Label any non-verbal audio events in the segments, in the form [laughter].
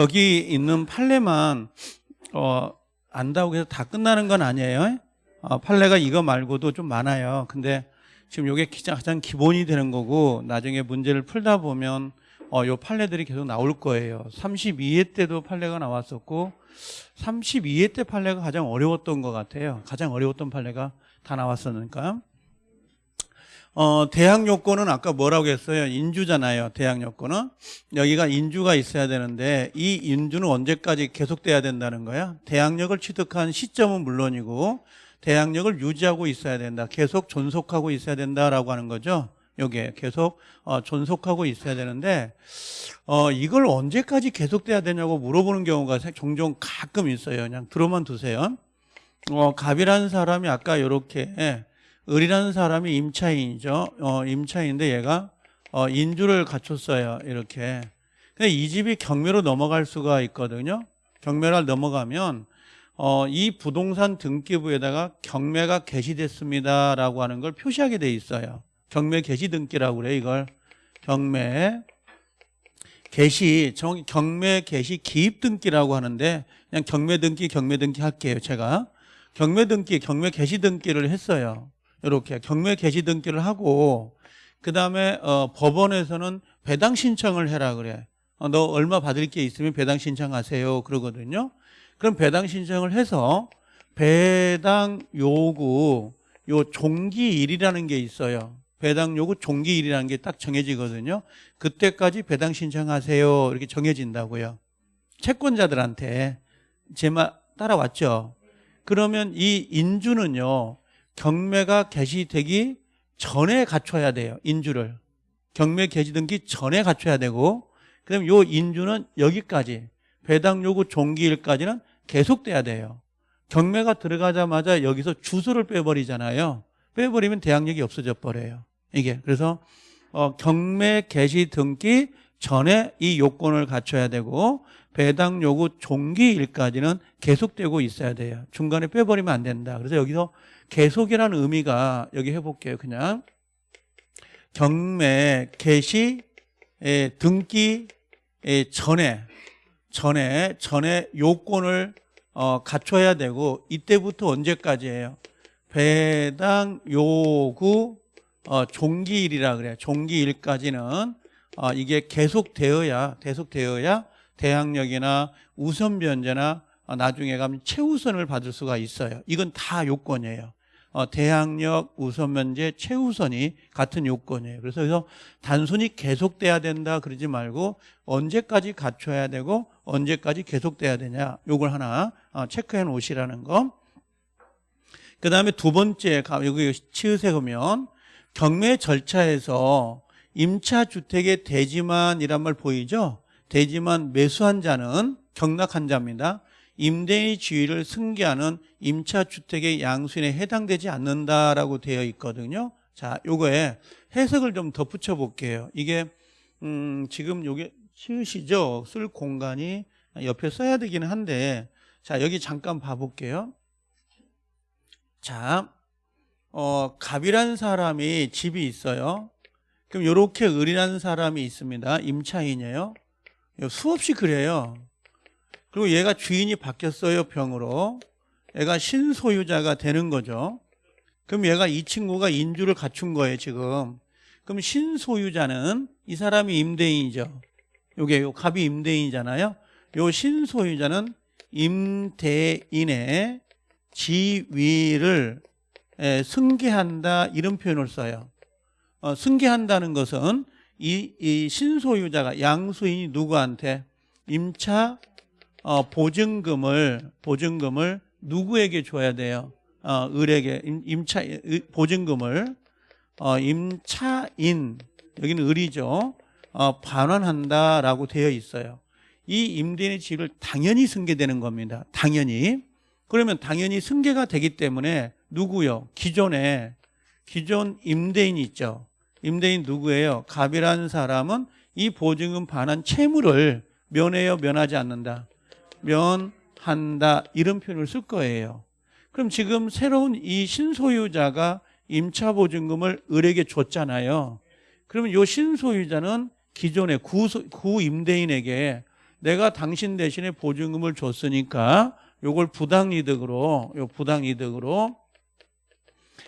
여기 있는 판례만 어, 안다고 해서 다 끝나는 건 아니에요. 어, 판례가 이거 말고도 좀 많아요. 근데 지금 이게 가장 기본이 되는 거고 나중에 문제를 풀다 보면 어, 요 판례들이 계속 나올 거예요. 32회 때도 판례가 나왔었고 32회 때 판례가 가장 어려웠던 것 같아요. 가장 어려웠던 판례가 다 나왔었으니까. 어, 대항 요건은 아까 뭐라고 했어요? 인주잖아요. 대항 요건은. 여기가 인주가 있어야 되는데 이 인주는 언제까지 계속돼야 된다는 거야? 대항력을 취득한 시점은 물론이고 대항력을 유지하고 있어야 된다. 계속 존속하고 있어야 된다라고 하는 거죠. 요게 계속 어, 존속하고 있어야 되는데 어, 이걸 언제까지 계속돼야 되냐고 물어보는 경우가 종종 가끔 있어요. 그냥 들어만 두세요. 어, 갑이라는 사람이 아까 이렇게 을이라는 사람이 임차인이죠. 어, 임차인인데 얘가 어, 인주를 갖췄어요. 이렇게. 근데 이 집이 경매로 넘어갈 수가 있거든요. 경매를 넘어가면 어, 이 부동산 등기부에다가 경매가 개시됐습니다라고 하는 걸 표시하게 돼 있어요. 경매 개시 등기라고 그래 이걸 경매 개시 정확히 경매 개시 기입 등기라고 하는데 그냥 경매 등기 경매 등기 할게요 제가 경매 등기 경매 개시 등기를 했어요 이렇게 경매 개시 등기를 하고 그 다음에 어, 법원에서는 배당 신청을 해라 그래 어, 너 얼마 받을 게 있으면 배당 신청하세요 그러거든요 그럼 배당 신청을 해서 배당 요구 요 종기일이라는 게 있어요 배당 요구 종기일이라는 게 딱 정해지거든요. 그때까지 배당 신청하세요. 이렇게 정해진다고요. 채권자들한테 제 말 따라왔죠. 그러면 이 인주는요. 경매가 개시되기 전에 갖춰야 돼요. 인주를. 경매 개시 등기 전에 갖춰야 되고 그다음 요 인주는 여기까지 배당 요구 종기일까지는 계속돼야 돼요. 경매가 들어가자마자 여기서 주소를 빼버리잖아요. 빼버리면 대항력이 없어져 버려요. 이게 그래서 어, 경매 개시 등기 전에 이 요건을 갖춰야 되고 배당 요구 종기일까지는 계속되고 있어야 돼요. 중간에 빼버리면 안 된다. 그래서 여기서 계속이라는 의미가 여기 해볼게요. 그냥 경매 개시 등기 전에 전에 전에 요건을 어, 갖춰야 되고 이때부터 언제까지예요? 배당 요구 어, 종기일이라 그래요. 종기일까지는 어, 이게 계속되어야 계속되어야 대항력이나 우선 변제나 어, 나중에 가면 최우선을 받을 수가 있어요. 이건 다 요건이에요. 어, 대항력, 우선 변제, 최우선이 같은 요건이에요. 그래서 그래서 단순히 계속돼야 된다 그러지 말고 언제까지 갖춰야 되고 언제까지 계속돼야 되냐 요걸 하나 어, 체크해 놓으시라는 거. 그 다음에 두 번째 여기 치으세 보면 경매 절차에서 임차주택의 대지만이란 말 보이죠? 대지만 매수한 자는 경락한 자입니다. 임대인의 지위를 승계하는 임차주택의 양수인에 해당되지 않는다라고 되어 있거든요. 자, 요거에 해석을 좀 덧붙여 볼게요. 이게 음, 지금 요게 치으시죠? 쓸 공간이 옆에 써야 되기는 한데 자, 여기 잠깐 봐 볼게요. 자, 어, 갑이라는 사람이 집이 있어요. 그럼 이렇게 을이라는 사람이 있습니다. 임차인이에요. 수없이 그래요. 그리고 얘가 주인이 바뀌었어요. 병으로. 얘가 신소유자가 되는 거죠. 그럼 얘가 이 친구가 인주를 갖춘 거예요. 지금. 그럼 신소유자는 이 사람이 임대인이죠. 요게 요 갑이 임대인이잖아요. 요 신소유자는 임대인의 지위를 에, 승계한다 이런 표현을 써요. 어, 승계한다는 것은 이, 이, 신소유자가 양수인이 누구한테 임차 어, 보증금을 보증금을 누구에게 줘야 돼요? 어, 을에게 임, 차 보증금을 어, 임차인 여기는 을이죠. 어, 반환한다라고 되어 있어요. 이 임대인의 지위를 당연히 승계되는 겁니다. 당연히. 그러면 당연히 승계가 되기 때문에 누구요? 기존에 기존 임대인이 있죠. 임대인 누구예요? 갑이라는 사람은 이 보증금 반환 채무를 면해요, 면하지 않는다. 면한다 이런 표현을 쓸 거예요. 그럼 지금 새로운 이 신소유자가 임차 보증금을 을에게 줬잖아요. 그러면 이 신소유자는 기존의 구, 구 임대인에게 내가 당신 대신에 보증금을 줬으니까 요걸 부당이득으로 요 부당이득으로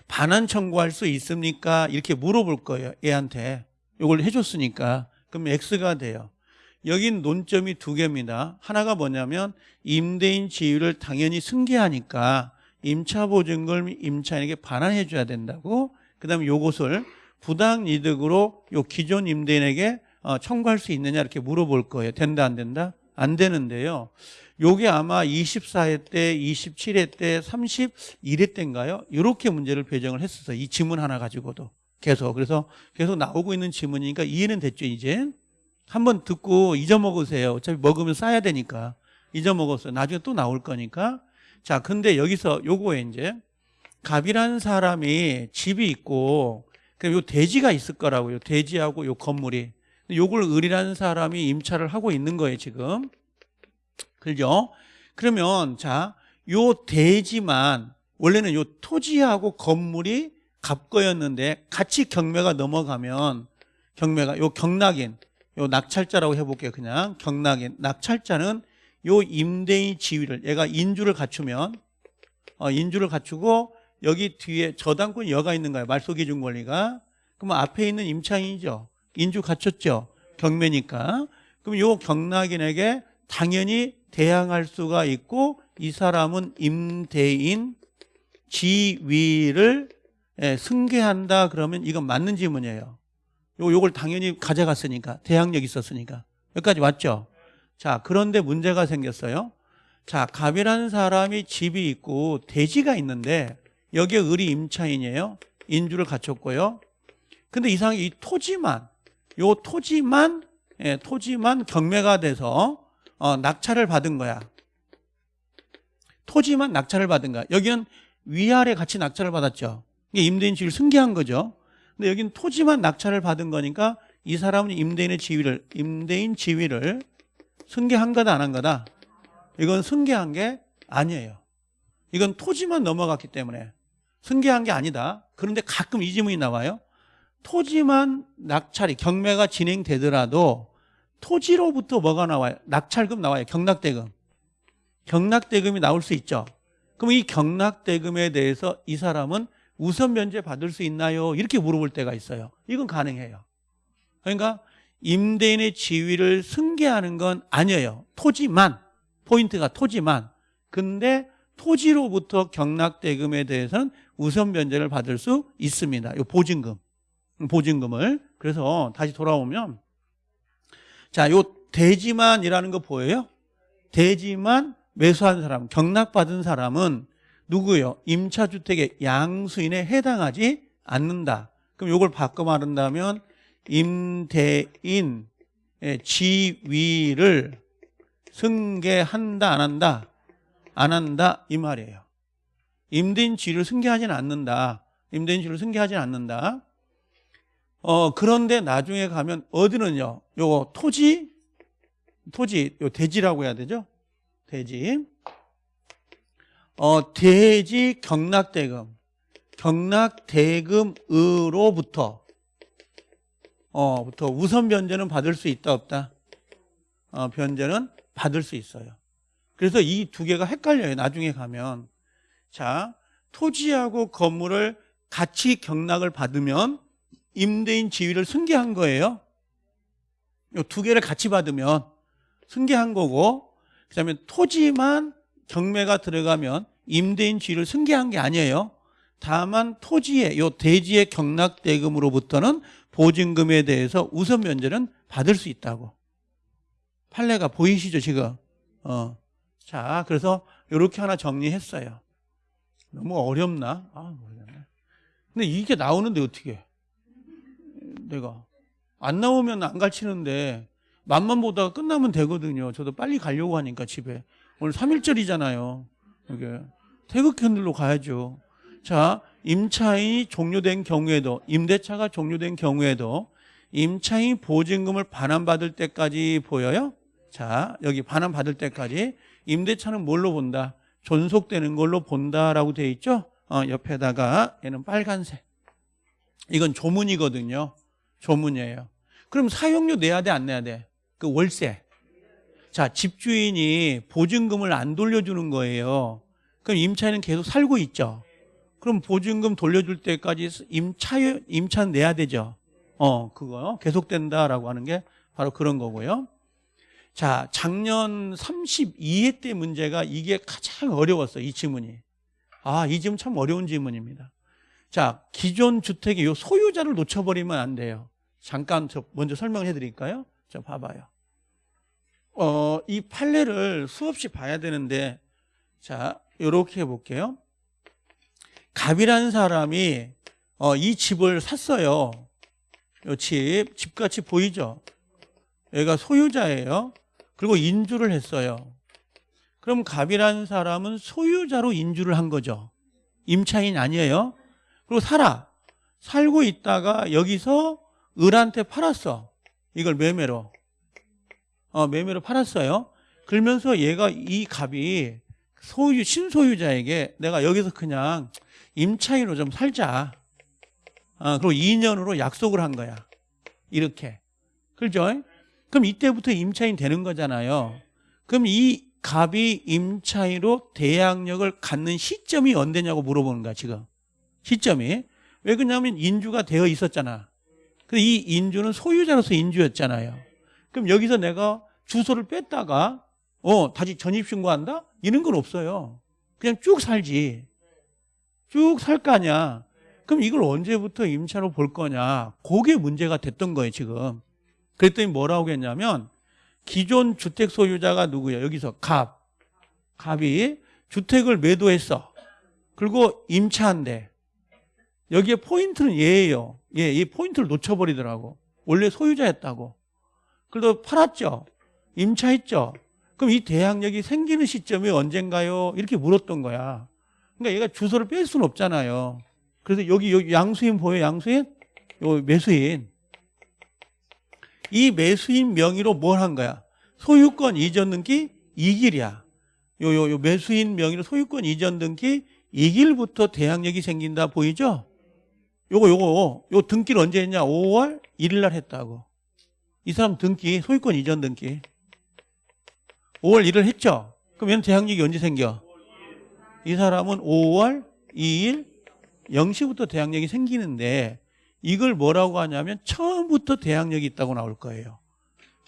반환 청구할 수 있습니까? 이렇게 물어볼 거예요. 얘한테. 요걸 해줬으니까. 그럼 X가 돼요. 여긴 논점이 두 개입니다. 하나가 뭐냐면 임대인 지위를 당연히 승계하니까 임차보증금 임차인에게 반환해 줘야 된다고 그 다음에 요것을 부당이득으로 요 기존 임대인에게 어, 청구할 수 있느냐 이렇게 물어볼 거예요. 된다 안 된다? 안 되는데요. 요게 아마 24회 때, 27회 때, 31회 때인가요? 이렇게 문제를 배정을 했었어요. 이 지문 하나 가지고도 계속. 그래서 계속 나오고 있는 지문이니까 이해는 됐죠, 이제. 한번 듣고 잊어먹으세요. 어차피 먹으면 싸야 되니까. 잊어먹었어요. 나중에 또 나올 거니까. 자, 근데 여기서 요거에 이제 갑이라는 사람이 집이 있고 그럼 요 대지가 있을 거라고요. 대지하고 요 건물이. 요걸 을이라는 사람이 임차를 하고 있는 거예요, 지금. 그죠? 그러면 자, 요 대지만 원래는 요 토지하고 건물이 갑거였는데 같이 경매가 넘어가면 경매가 요 경락인 요 낙찰자라고 해볼게요. 그냥 경락인 낙찰자는 요 임대인 지위를 얘가 인주를 갖추면 어, 인주를 갖추고 여기 뒤에 저당권 여가 있는 거예요. 말소기준 권리가 그러면 앞에 있는 임차인이죠. 인주 갖췄죠. 경매니까. 그럼 요 경락인에게 당연히 대항할 수가 있고 이 사람은 임대인 지위를 예, 승계한다 그러면 이건 맞는 질문이에요. 요 요걸 당연히 가져갔으니까 대항력 있었으니까 여기까지 왔죠. 자 그런데 문제가 생겼어요. 자 갑이라는 사람이 집이 있고 대지가 있는데 여기에 을이 임차인이에요. 인주를 갖췄고요. 근데 이상하게 이 토지만 요 토지만 예, 토지만 경매가 돼서 어, 낙찰을 받은 거야. 토지만 낙찰을 받은 거야. 여기는 위아래 같이 낙찰을 받았죠. 이게 임대인 지위를 승계한 거죠. 근데 여기는 토지만 낙찰을 받은 거니까 이 사람은 임대인의 지위를 임대인 지위를 승계한 거다 안 한 거다. 이건 승계한 게 아니에요. 이건 토지만 넘어갔기 때문에 승계한 게 아니다. 그런데 가끔 이 질문이 나와요. 토지만 낙찰이 경매가 진행되더라도 토지로부터 뭐가 나와요? 낙찰금 나와요. 경락대금. 경락대금이 나올 수 있죠. 그럼 이 경락대금에 대해서 이 사람은 우선 면제 받을 수 있나요? 이렇게 물어볼 때가 있어요. 이건 가능해요. 그러니까 임대인의 지위를 승계하는 건 아니에요. 토지만 포인트가 토지만. 근데 토지로부터 경락대금에 대해서는 우선 면제를 받을 수 있습니다. 이 보증금. 보증금을. 그래서 다시 돌아오면 자, 요 대지만이라는 거 보여요? 대지만 매수한 사람, 경락받은 사람은 누구요? 임차주택의 양수인에 해당하지 않는다. 그럼 요걸 바꿔 말한다면 임대인 지위를 승계한다 안 한다? 안 한다 이 말이에요. 임대인 지위를 승계하지는 않는다. 임대인 지위를 승계하지는 않는다. 어 그런데 나중에 가면 어디는요? 요 토지 토지 요 대지라고 해야 되죠? 대지. 어 대지 경락대금 경락대금으로부터 어 부터 우선 변제는 받을 수 있다 없다? 어 변제는 받을 수 있어요. 그래서 이 두 개가 헷갈려요. 나중에 가면 자 토지하고 건물을 같이 경락을 받으면 임대인 지위를 승계한 거예요. 이 두 개를 같이 받으면 승계한 거고 그다음에 토지만 경매가 들어가면 임대인 지위를 승계한 게 아니에요. 다만 토지의 요 대지의 경락 대금으로부터는 보증금에 대해서 우선 면제는 받을 수 있다고. 판례가 보이시죠 지금? 어. 자, 그래서 이렇게 하나 정리했어요. 너무 어렵나? 아, 모르겠네. 근데 이게 나오는데 어떻게? 내가 안 나오면 안 가르치는데 맛만 보다가 끝나면 되거든요. 저도 빨리 가려고 하니까 집에 오늘 3일절이잖아요. 이게 태극현들로 가야죠. 자, 임차인이 종료된 경우에도 임대차가 종료된 경우에도 임차인 보증금을 반환받을 때까지 보여요? 자, 여기 반환받을 때까지 임대차는 뭘로 본다? 존속되는 걸로 본다라고 되어 있죠? 어, 옆에다가 얘는 빨간색. 이건 조문이거든요. 조문이에요. 그럼 사용료 내야 돼, 안 내야 돼? 그 월세. 자, 집주인이 보증금을 안 돌려주는 거예요. 그럼 임차인은 계속 살고 있죠. 그럼 보증금 돌려줄 때까지 임차, 임차 내야 되죠. 어, 그거 계속된다라고 하는 게 바로 그런 거고요. 자, 작년 32회 때 문제가 이게 가장 어려웠어요. 이 지문이. 아, 이 지문 참 어려운 지문입니다. 자, 기존 주택의 요 소유자를 놓쳐버리면 안 돼요. 잠깐 저 먼저 설명해 드릴까요? 자, 봐봐요. 어, 이 판례를 수없이 봐야 되는데, 자, 요렇게 해볼게요. 갑이라는 사람이, 어, 이 집을 샀어요. 요 집, 집같이 보이죠? 얘가 소유자예요. 그리고 인주를 했어요. 그럼 갑이라는 사람은 소유자로 인주를 한 거죠. 임차인 아니에요. 그리고 살아. 살고 있다가 여기서 을한테 팔았어. 이걸 매매로. 어, 매매로 팔았어요. 그러면서 얘가 이 갑이 소유, 신소유자에게 내가 여기서 그냥 임차인으로 좀 살자. 어, 그리고 2년으로 약속을 한 거야. 이렇게. 그죠? 그럼 이때부터 임차인 되는 거잖아요. 그럼 이 갑이 임차인으로 대항력을 갖는 시점이 언제냐고 물어보는 거야, 지금. 시점이. 왜 그러냐면 인주가 되어 있었잖아. 근데 이 인주는 소유자로서 인주였잖아요. 그럼 여기서 내가 주소를 뺐다가 어 다시 전입신고한다? 이런 건 없어요. 그냥 쭉 살지. 쭉 살 거 아니야. 그럼 이걸 언제부터 임차로 볼 거냐? 그게 문제가 됐던 거예요, 지금. 그랬더니 뭐라고 했냐면 기존 주택 소유자가 누구예요? 여기서 갑. 갑이 주택을 매도했어. 그리고 임차한대. 여기에 포인트는 얘예요. 얘, 이 포인트를 놓쳐버리더라고. 원래 소유자였다고. 그래도 팔았죠. 임차했죠. 그럼 이 대항력이 생기는 시점이 언젠가요? 이렇게 물었던 거야. 그러니까 얘가 주소를 뺄 수는 없잖아요. 그래서 여기, 여기 양수인 보여요? 양수인? 요 매수인. 이 매수인 명의로 뭘 한 거야? 소유권 이전 등기 이길이야. 요, 요, 요 매수인 명의로 소유권 이전 등기 이길부터 대항력이 생긴다 보이죠? 요거, 요거, 요 등기를 언제 했냐? 5월 1일 날 했다고. 이 사람 등기, 소유권 이전 등기. 5월 1일 했죠? 그럼 얘는 대항력이 언제 생겨? 이 사람은 5월 2일 0시부터 대항력이 생기는데 이걸 뭐라고 하냐면 처음부터 대항력이 있다고 나올 거예요.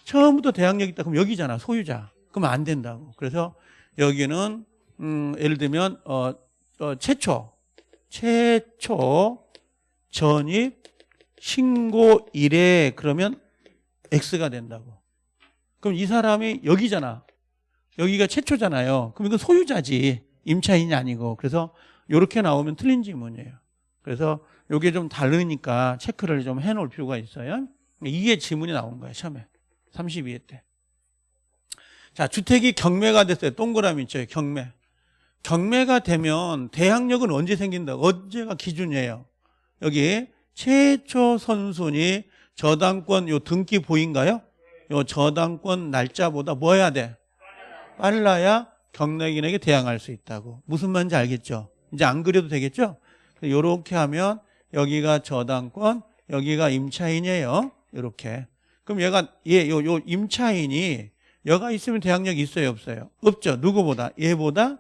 처음부터 대항력이 있다 그럼 여기잖아 소유자. 그러면 안 된다고. 그래서 여기는 음, 예를 들면 어, 어, 최초 최초 전입 신고 일에 그러면 X가 된다고. 그럼 이 사람이 여기잖아. 여기가 최초잖아요. 그럼 이건 소유자지. 임차인이 아니고. 그래서 이렇게 나오면 틀린 지문이에요. 그래서 이게 좀 다르니까 체크를 좀 해놓을 필요가 있어요. 이게 지문이 나온 거예요. 처음에. 32회 때. 자, 주택이 경매가 됐어요. 동그라미 있죠. 경매. 경매가 되면 대항력은 언제 생긴다? 언제가 기준이에요? 여기 최초 선순위 저당권 요 등기 보인가요? 요 저당권 날짜보다 뭐 해야 돼? 빨라야 경락인에게 대항할 수 있다고. 무슨 말인지 알겠죠? 이제 안 그려도 되겠죠? 요렇게 하면 여기가 저당권, 여기가 임차인이에요. 이렇게. 그럼 얘가 얘 요 요 임차인이 여가 있으면 대항력이 있어요, 없어요? 없죠. 누구보다 얘보다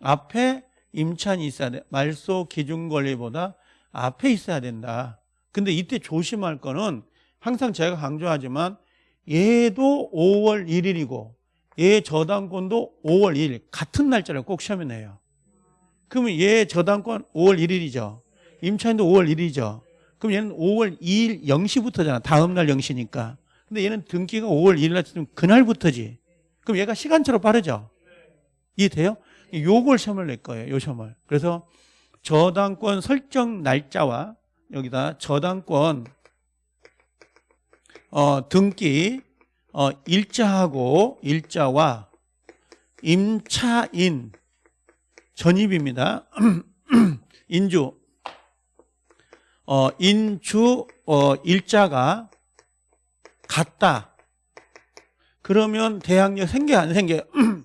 앞에 임차인이 있어야 돼. 말소 기준 권리보다 앞에 있어야 된다. 근데 이때 조심할 거는 항상 제가 강조하지만 얘도 5월 1일이고 얘 저당권도 5월 1일 같은 날짜를 꼭 시험에 내요. 그러면 얘 저당권 5월 1일이죠. 임차인도 5월 1일이죠. 그럼 얘는 5월 2일 0시부터잖아. 다음 날 0시니까. 근데 얘는 등기가 5월 1일 날 쓰면 그날부터지. 그럼 얘가 시간차로 빠르죠. 이해돼요? 요걸 시험을 낼 거예요. 요 시험을. 그래서 저당권 설정 날짜와 여기다 저당권 어, 등기 어, 일자하고 일자와 임차인 전입입니다. [clears throat] 인주 어, 인주 어, 일자가 같다. 그러면 대항력 생겨 안 생겨? [clears throat]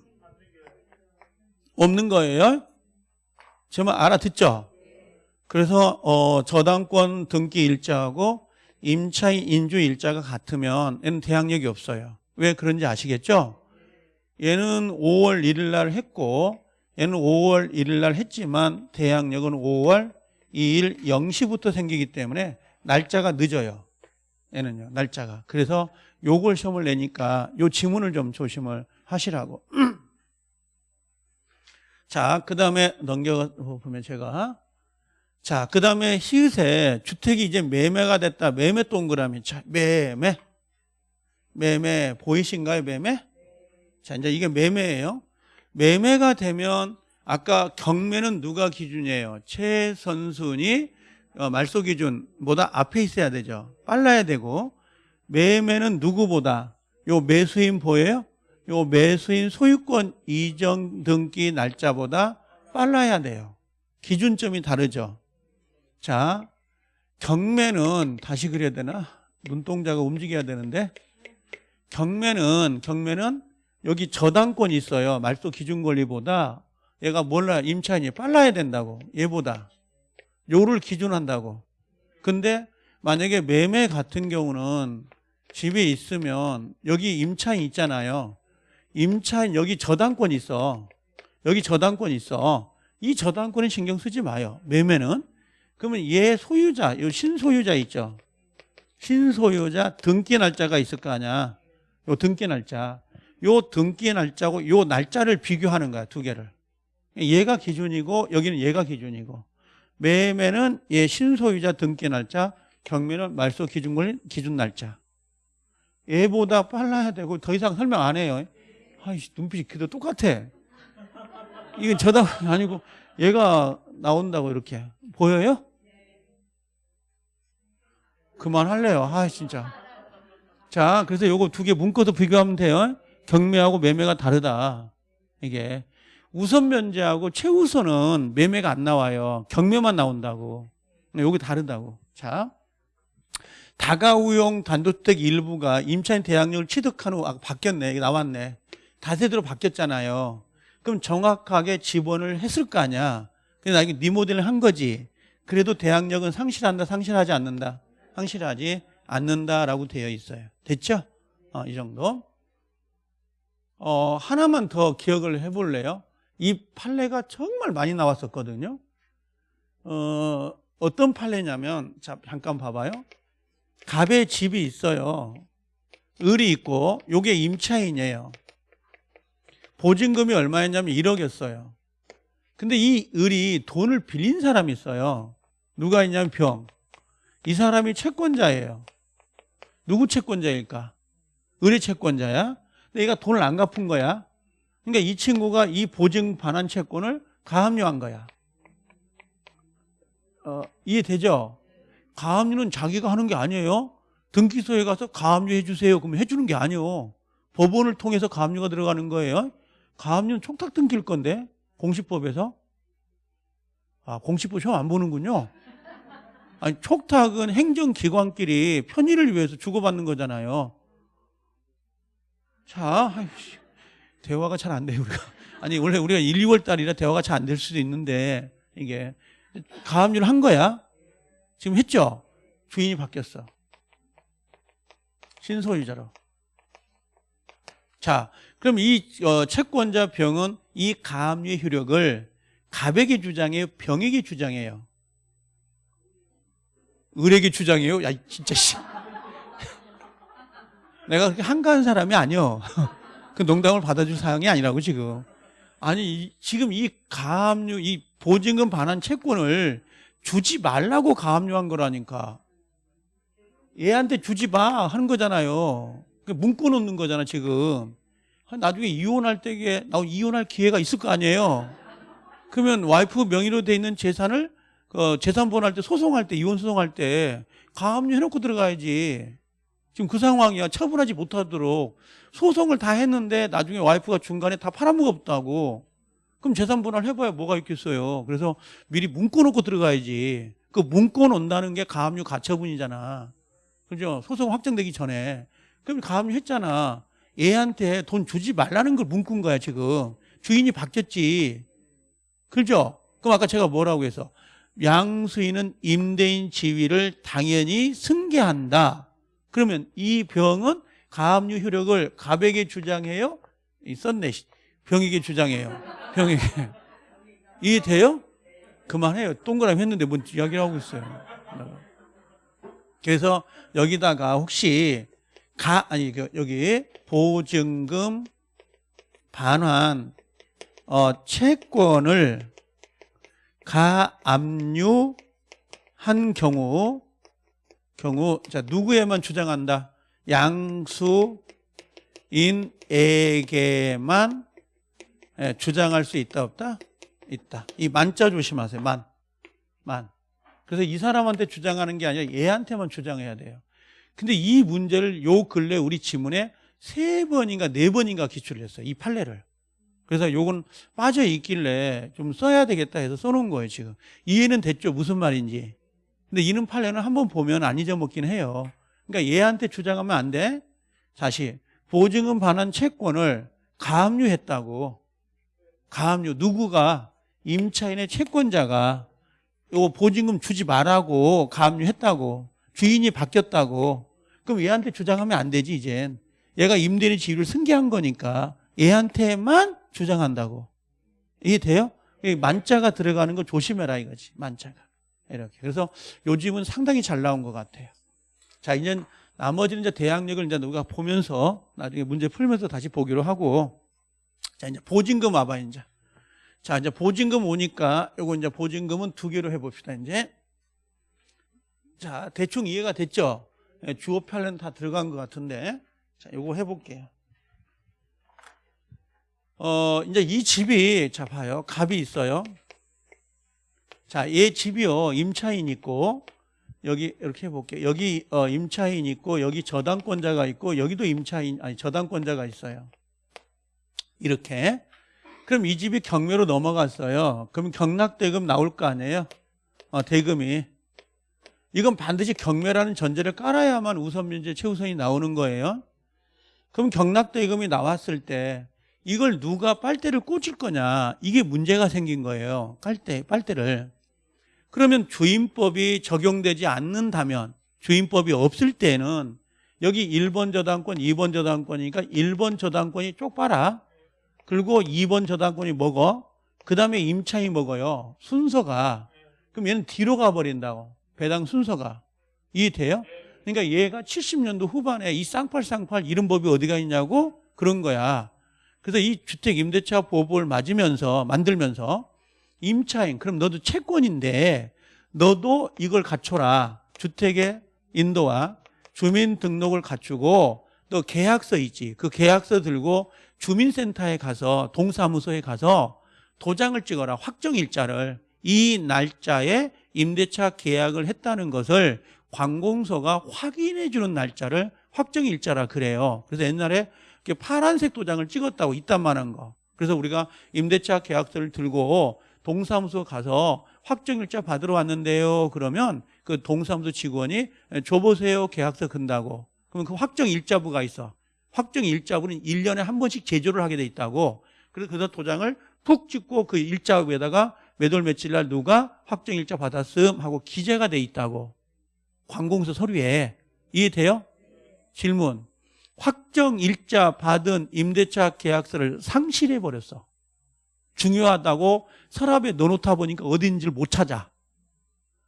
없는 거예요. 제말 알아듣죠? 그래서 어, 저당권 등기 일자하고 임차인 인주 일자가 같으면 얘는 대항력이 없어요. 왜 그런지 아시겠죠? 얘는 5월 1일 날 했고 얘는 5월 1일 날 했지만 대항력은 5월 2일 0시부터 생기기 때문에 날짜가 늦어요. 얘는요. 날짜가. 그래서 요걸 시험을 내니까 요 지문을 좀 조심을 하시라고. [clears throat] 자, 그 다음에 넘겨 보면 제가 자, 그 다음에 히읗에 주택이 이제 매매가 됐다. 매매 동그라미. 자, 매매. 매매 보이신가요? 매매? 자, 이제 이게 매매예요. 매매가 되면 아까 경매는 누가 기준이에요? 최선순위 어, 말소 기준보다 앞에 있어야 되죠. 빨라야 되고 매매는 누구보다 요 매수인 보여요? 요 매수인 소유권 이전 등기 날짜보다 빨라야 돼요. 기준점이 다르죠. 자, 경매는 다시 그려야 되나? 눈동자가 움직여야 되는데 경매는 경매는 여기 저당권이 있어요. 말소 기준 권리보다 얘가 몰라 임차인이 빨라야 된다고 얘보다 요를 기준한다고. 근데 만약에 매매 같은 경우는 집에 있으면 여기 임차인 있잖아요. 임차인 여기 저당권 있어. 여기 저당권 있어. 이 저당권에 신경 쓰지 마요. 매매는. 그러면 얘 소유자, 요 신소유자 있죠. 신소유자 등기 날짜가 있을 거 아니야. 요 등기 날짜. 요 등기 날짜고 요 날짜를 비교하는 거야, 두 개를. 얘가 기준이고 여기는 얘가 기준이고. 매매는 얘 신소유자 등기 날짜, 경매는 말소 기준 기준 날짜. 얘보다 빨라야 되고 더 이상 설명 안 해요. 아이씨, 눈빛이 그도 똑같아. 이건 저당 아니고 얘가 나온다고 이렇게. 보여요? 그만할래요. 아, 진짜. 자, 그래서 요거 두 개 문구도 비교하면 돼요. 경매하고 매매가 다르다. 이게. 우선 면제하고 최우선은 매매가 안 나와요. 경매만 나온다고. 여기 다르다고. 자. 다가우용 단독주택 일부가 임차인 대항력을 취득한 후 아, 바뀌었네. 이게 나왔네. 다세대로 바뀌었잖아요. 그럼 정확하게 지원을 했을 거 아니야. 근데 나 이게 리모델을 한 거지. 그래도 대항력은 상실한다, 상실하지 않는다. 상실하지 않는다라고 되어 있어요. 됐죠? 어, 이 정도. 어, 하나만 더 기억을 해볼래요? 이 판례가 정말 많이 나왔었거든요. 어, 어떤 판례냐면, 자, 잠깐 봐봐요. 갑의 집이 있어요. 을이 있고, 요게 임차인이에요. 보증금이 얼마였냐면 1억이었어요. 근데 이 을이 돈을 빌린 사람이 있어요. 누가 있냐면 병. 이 사람이 채권자예요. 누구 채권자일까? 을의 채권자야. 근데 얘가 돈을 안 갚은 거야. 그러니까 이 친구가 이 보증 반환 채권을 가압류한 거야. 어, 이해되죠? 가압류는 자기가 하는 게 아니에요. 등기소에 가서 가압류 해주세요. 그러면 해주는 게 아니에요. 법원을 통해서 가압류가 들어가는 거예요. 가압류는 촉탁 등기일 건데 공시법에서 아 공시법 시험 안 보는군요. 아니 촉탁은 행정기관끼리 편의를 위해서 주고받는 거잖아요. 자, 아이씨, 대화가 잘 안 돼요 우리가. 아니 원래 우리가 1, 2월 달이라 대화가 잘 안 될 수도 있는데 이게 가압류를 한 거야. 지금 했죠. 주인이 바뀌었어. 신소유자로. 자, 그럼 이 어, 채권자 병은 이 가압류의 효력을 가백이 주장해요, 병에게 주장해요. 을에게 주장해요. 야, 진짜 씨. [laughs] 내가 그렇게 한가한 사람이 아니요. [laughs] 그 농담을 받아줄 사항이 아니라고 지금. 아니 이, 지금 이 가압류, 이 보증금 반환 채권을 주지 말라고 가압류한 거라니까. 얘한테 주지 마 하는 거잖아요. 문구 놓는 거잖아 지금. 나중에 이혼할 때에 나 이혼할 기회가 있을 거 아니에요. 그러면 와이프 명의로 돼 있는 재산을 어, 재산 분할 때 소송할 때 이혼 소송할 때 가압류 해놓고 들어가야지. 지금 그 상황이야. 처분하지 못하도록 소송을 다 했는데 나중에 와이프가 중간에 다 팔아먹었다고. 그럼 재산 분할 해봐야 뭐가 있겠어요. 그래서 미리 문꿔놓고 들어가야지. 그 문꿔놓는다는 게 가압류 가처분이잖아. 그죠? 소송 확정되기 전에. 그럼 가압류 했잖아. 얘한테 돈 주지 말라는 걸 문꾼 거야 지금 주인이 바뀌었지 그죠? 그럼 아까 제가 뭐라고 해서 양수인은 임대인 지위를 당연히 승계한다 그러면 이 병은 가압류 효력을 가백에 주장해요 이 썼네. 씨. 병익의 주장이에요. 병익. 이해돼요? 그만해요. 동그라미 했는데 뭔 이야기를 하고 있어요. 그래서 여기다가 혹시 가 아니 그 여기 보증금 반환 어 채권을 가압류한 경우 경우 자 누구에만 주장한다? 양수인에게만 예, 주장할 수 있다 없다? 있다. 이 만자 조심하세요. 만. 만. 그래서 이 사람한테 주장하는 게 아니라 얘한테만 주장해야 돼요 근데 이 문제를 요 근래 우리 지문에 세 번인가 네 번인가 기출을 했어요 이 판례를 그래서 요건 빠져 있길래 좀 써야 되겠다 해서 써놓은 거예요 지금 이해는 됐죠 무슨 말인지 근데 이는 판례는 한번 보면 안 잊어먹긴 해요 그러니까 얘한테 주장하면 안 돼. 다시 보증금 반환 채권을 가압류했다고. 가압류 누구가 임차인의 채권자가 요 보증금 주지 말라고 가압류했다고. 주인이 바뀌었다고. 그럼 얘한테 주장하면 안 되지 이젠. 얘가 임대인의 지위를 승계한 거니까 얘한테만 주장한다고. 이해돼요? 이 만자가 들어가는 거 조심해라 이거지. 만자가. 이렇게. 그래서 요즘은 상당히 잘 나온 것 같아요. 자, 이제 나머지는 이제 대항력을 이제 우리가 보면서 나중에 문제 풀면서 다시 보기로 하고 자, 이제 보증금 와봐, 이제. 자, 이제 보증금 오니까 요거 이제 보증금은 두 개로 해봅시다, 이제. 자, 대충 이해가 됐죠? 예, 주어 편은 다 들어간 것 같은데. 자, 요거 해볼게요. 어, 이제 이 집이, 자, 봐요. 값이 있어요. 자, 얘 집이요. 임차인 있고, 여기 이렇게 해볼게요. 여기 어, 임차인 있고 여기 저당권자가 있고 여기도 임차인 아니 저당권자가 있어요. 이렇게 그럼 이 집이 경매로 넘어갔어요. 그럼 경락대금 나올 거 아니에요? 어, 대금이 이건 반드시 경매라는 전제를 깔아야만 우선 면제 최우선이 나오는 거예요. 그럼 경락대금이 나왔을 때 이걸 누가 빨대를 꽂을 거냐 이게 문제가 생긴 거예요. 깔대 빨대를 그러면 주임법이 적용되지 않는다면 주임법이 없을 때는 여기 1번 저당권, 2번 저당권이니까 1번 저당권이 쪽 봐라. 그리고 2번 저당권이 먹어. 그 다음에 임차인이 먹어요. 순서가. 그럼 얘는 뒤로 가버린다고. 배당 순서가. 이해돼요? 그러니까 얘가 70년도 후반에 이 쌍팔쌍팔 이런 법이 어디가 있냐고 그런 거야. 그래서 이 주택 임대차 보호법을 맞으면서 만들면서 임차인 그럼 너도 채권인데 너도 이걸 갖춰라 주택의 인도와 주민등록을 갖추고 또 계약서 있지 그 계약서 들고 주민센터에 가서 동사무소에 가서 도장을 찍어라 확정일자를 이 날짜에 임대차 계약을 했다는 것을 관공서가 확인해 주는 날짜를 확정일자라 그래요 그래서 옛날에 파란색 도장을 찍었다고 이딴만한 거 그래서 우리가 임대차 계약서를 들고 동사무소 가서 확정일자 받으러 왔는데요. 그러면 그 동사무소 직원이 줘보세요. 계약서 근다고. 그러면 그 확정일자부가 있어. 확정일자부는 1년에 한 번씩 제조를 하게 돼 있다고. 그래서 그 도장을 푹 찍고 그 일자 위에다가 몇월 며칠 날 누가 확정 일자 받았음 하고 기재가 돼 있다고. 관공서 서류에. 이해돼요? 질문. 확정 일자 받은 임대차 계약서를 상실해 버렸어. 중요하다고 서랍에 넣어놓다 보니까 어딘지를 못 찾아.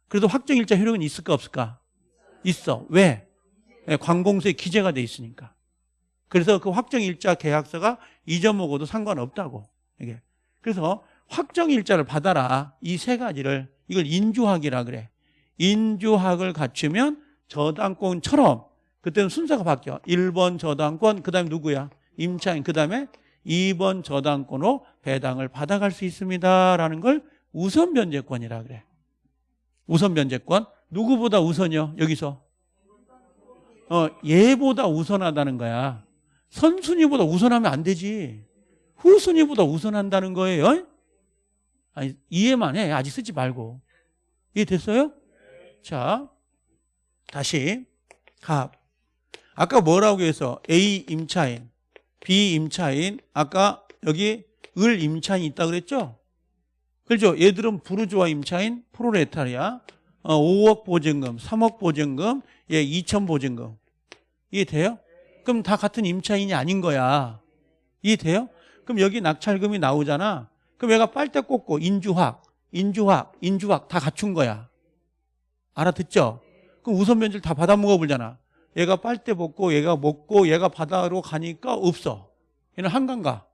그래도 확정 일자 효력은 있을까 없을까? 있어. 왜? 네, 관공서에 기재가 돼 있으니까. 그래서 그 확정 일자 계약서가 잊어먹어도 상관없다고. 이게. 그래서 확정 일자를 받아라. 이 세 가지를 이걸 인주학이라 그래. 인주학을 갖추면 저당권처럼 그때는 순서가 바뀌어. 1번 저당권, 그 다음에 누구야? 임차인, 그 다음에 2번 저당권으로 배당을 받아갈 수 있습니다라는 걸 우선 변제권이라 그래. 우선 변제권 누구보다 우선이요? 여기서 어 얘보다 우선하다는 거야. 선순위보다 우선하면 안 되지. 후순위보다 우선한다는 거예요. 아니 이해만 해. 아직 쓰지 말고. 이해 됐어요? 자 다시 갑. 아까 뭐라고 해서 A 임차인 비임차인 아까 여기 을 임차인이 있다 그랬죠? 그렇죠? 얘들은 부르주아 임차인 프로레타리아 어, 5억 보증금 3억 보증금 얘 2천 보증금 이해 돼요? 그럼 다 같은 임차인이 아닌 거야 이해돼요? 그럼 여기 낙찰금이 나오잖아. 그럼 얘가 빨대 꽂고 인주학, 인주학, 인주학 다 갖춘 거야. 알아듣죠? 그럼 우선 면제를 다 받아 먹어보잖아. 얘가 빨대 벗고 얘가 먹고 얘가 바다로 가니까 없어. 얘는 한강 가.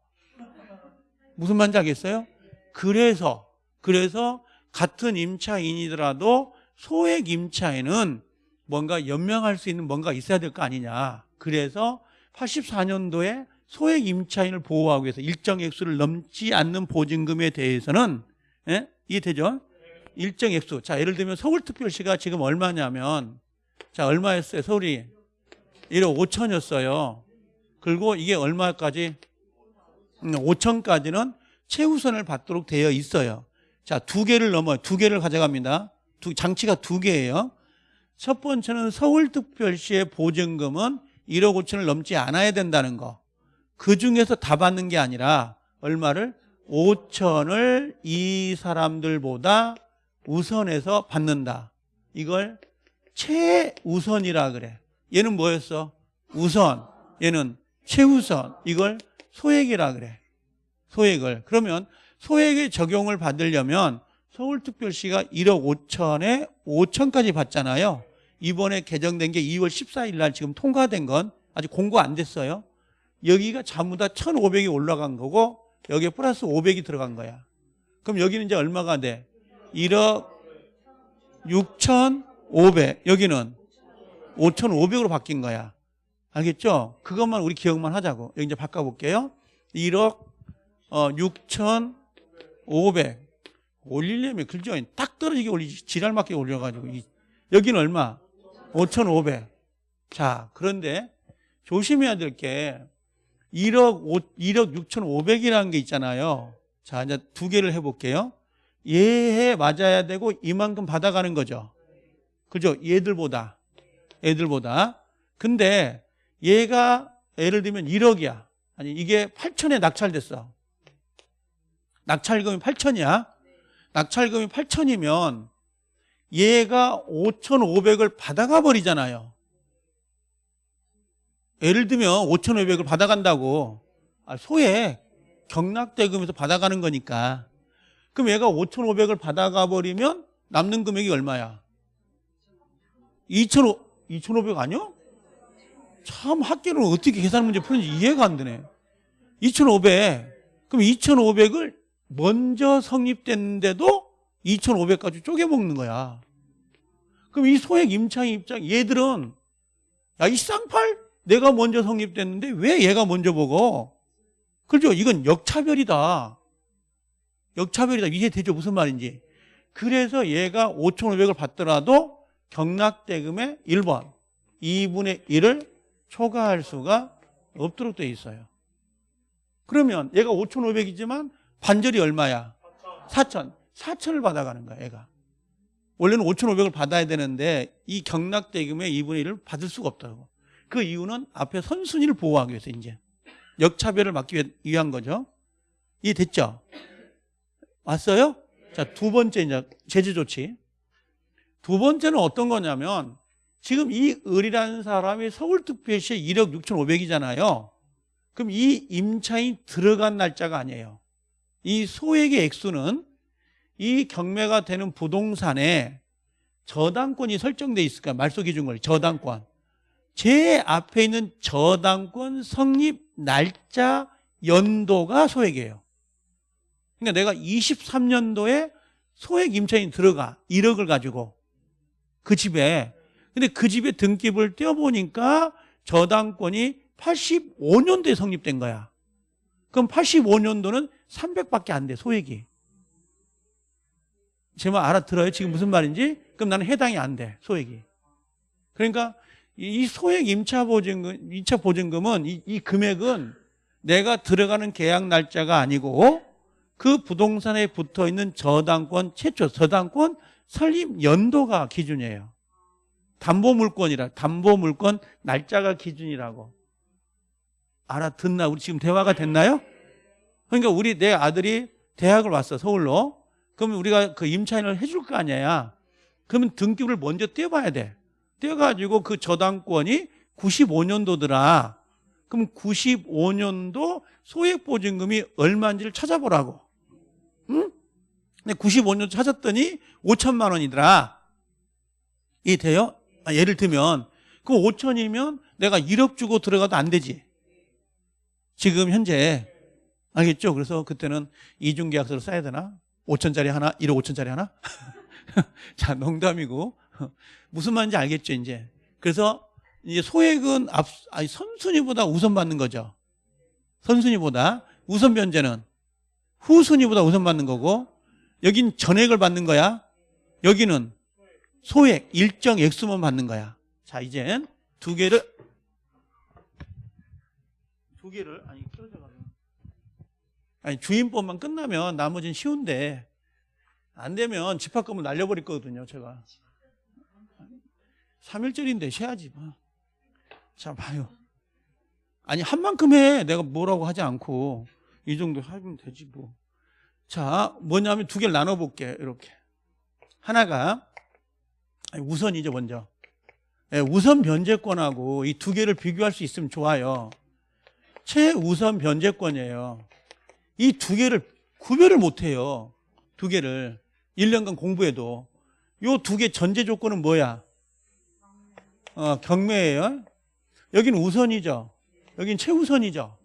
무슨 말인지 알겠어요? 그래서 그래서 같은 임차인이더라도 소액 임차인은 뭔가 연명할 수 있는 뭔가 있어야 될 거 아니냐. 그래서 84년도에 소액 임차인을 보호하기 위해서 일정 액수를 넘지 않는 보증금에 대해서는 예? 이해되죠? 일정 액수. 자, 예를 들면 서울특별시가 지금 얼마냐면 자, 얼마였어요? 서울이 1억 5천이었어요. 그리고 이게 얼마까지? 5천까지는 최우선을 받도록 되어 있어요. 자, 두 개를 넘어 두 개를 가져갑니다. 두, 장치가 두 개예요. 첫 번째는 서울특별시의 보증금은 1억 5천을 넘지 않아야 된다는 거. 그 중에서 다 받는 게 아니라 얼마를 5천을 이 사람들보다 우선해서 받는다. 이걸 최우선이라 그래. 얘는 뭐였어? 우선. 얘는 최우선. 이걸 소액이라 그래. 소액을. 그러면 소액의 적용을 받으려면 서울특별시가 1억 5천에 5천까지 받잖아요. 이번에 개정된 게 2월 14일 날 지금 통과된 건 아직 공고 안 됐어요. 여기가 전부 다 1,500이 올라간 거고 여기에 플러스 500이 들어간 거야. 그럼 여기는 이제 얼마가 돼? 1억 6,500. 여기는 5,500으로 바뀐 거야. 알겠죠? 그것만 우리 기억만 하자고. 여기 이제 바꿔볼게요. 1억 어, 6,500. 올리려면 글죠. 딱 떨어지게 올리지. 지랄 맞게 올려가지고. 이- 여기는 얼마? 5,500. 자, 그런데 조심해야 될 게 1억 5, 1억 6,500이라는 게 있잖아요. 자, 이제 두 개를 해볼게요. 얘에 맞아야 되고 이만큼 받아가는 거죠. 그죠? 얘들보다. 애들보다. 근데 얘가 예를 들면 1억이야. 아니, 이게 8천에 낙찰됐어. 낙찰금이 8천이야. 낙찰금이 8천이면 얘가 5,500을 받아가 버리잖아요. 예를 들면 5,500을 받아간다고. 아, 소액 경락대금에서 받아가는 거니까. 그럼 얘가 5,500을 받아가 버리면 남는 금액이 얼마야? 2,500, 2,500 아니야? 참 학교는 어떻게 계산 문제 푸는지 이해가 안 되네. 2,500. 그럼 2,500을 먼저 성립됐는데도 2,500까지 쪼개먹는 거야. 그럼 이 소액 임차인 입장, 얘들은 야, 이 쌍팔? 내가 먼저 성립됐는데 왜 얘가 먼저 보고? 그죠? 이건 역차별이다. 역차별이다. 이해되죠? 무슨 말인지. 그래서 얘가 5,500을 받더라도 경락대금의 1번, 2분의 1을 초과할 수가 없도록 돼 있어요. 그러면 얘가 5,500이지만 반절이 얼마야? 4천. 4천을 받아가는 거야, 얘가. 원래는 5,500을 받아야 되는데 이 경락대금의 2분의 1을 받을 수가 없다고. 그 이유는 앞에 선순위를 보호하기 위해서 이제 역차별을 막기 위한 거죠. 이해됐죠? 왔어요? 자, 두 번째 이제 제재 조치. 두 번째는 어떤 거냐면 지금 이 을이라는 사람이 서울특별시에 1억 6,500이잖아요. 그럼 이 임차인 들어간 날짜가 아니에요. 이 소액의 액수는 이 경매가 되는 부동산에 저당권이 설정돼 있을까? 말소 기준을 저당권. 제 앞에 있는 저당권 성립 날짜 연도가 소액이에요. 그러니까 내가 23년도에 소액 임차인 들어가 1억을 가지고 그 집에 근데 그 집에 등기부를 떼어보니까 저당권이 85년도에 성립된 거야. 그럼 85년도는 300밖에 안 돼, 소액이. 제 말 알아들어요? 지금 무슨 말인지? 그럼 나는 해당이 안 돼, 소액이. 그러니까 이 소액 임차 보증금, 2차 보증금은 이, 이 금액은 내가 들어가는 계약 날짜가 아니고 그 부동산에 붙어 있는 저당권 최초 저당권 설립 연도가 기준이에요. 담보물권이라 담보물권 날짜가 기준이라고 알아듣나? 우리 지금 대화가 됐나요? 그러니까 우리 내 아들이 대학을 왔어 서울로. 그러면 우리가 그 임차인을 해줄 거 아니야. 그러면 등기부를 먼저 떼어봐야 돼. 떼어가지고 그 저당권이 95년도더라. 그럼 95년도 소액 보증금이 얼마인지를 찾아보라고. 응? 근데 95년 찾았더니 5천만 원이더라. 이 돼요? 아, 예를 들면 그 5천이면 내가 1억 주고 들어가도 안 되지. 지금 현재 알겠죠? 그래서 그때는 이중계약서를 써야 되나? 5천짜리 하나, 1억 5천짜리 하나? [laughs] 자, 농담이고 [laughs] 무슨 말인지 알겠죠, 이제. 그래서 이제 소액은 앞, 아니, 선순위보다 우선 받는 거죠. 선순위보다 우선 변제는 후순위보다 우선 받는 거고 여긴 전액을 받는 거야. 여기는 소액 일정 액수만 받는 거야. 자, 이젠 두 개를 두 개를 아니 떨어져가지고 아니 주인법만 끝나면 나머지는 쉬운데 안 되면 집합금을 날려버릴 거거든요. 제가 3일절인데 쉬어야지 뭐. 자 봐요. 아니 한 만큼 해. 내가 뭐라고 하지 않고 이 정도 하면 되지 뭐. 자 뭐냐면 두 개를 나눠볼게 이렇게. 하나가 우선이죠 먼저. 예, 우선 변제권하고 이 두 개를 비교할 수 있으면 좋아요. 최우선 변제권이에요. 이 두 개를 구별을 못해요. 두 개를 1년간 공부해도 요 두 개 전제 조건은 뭐야? 어, 경매예요. 여기는 우선이죠. 여긴 최우선이죠.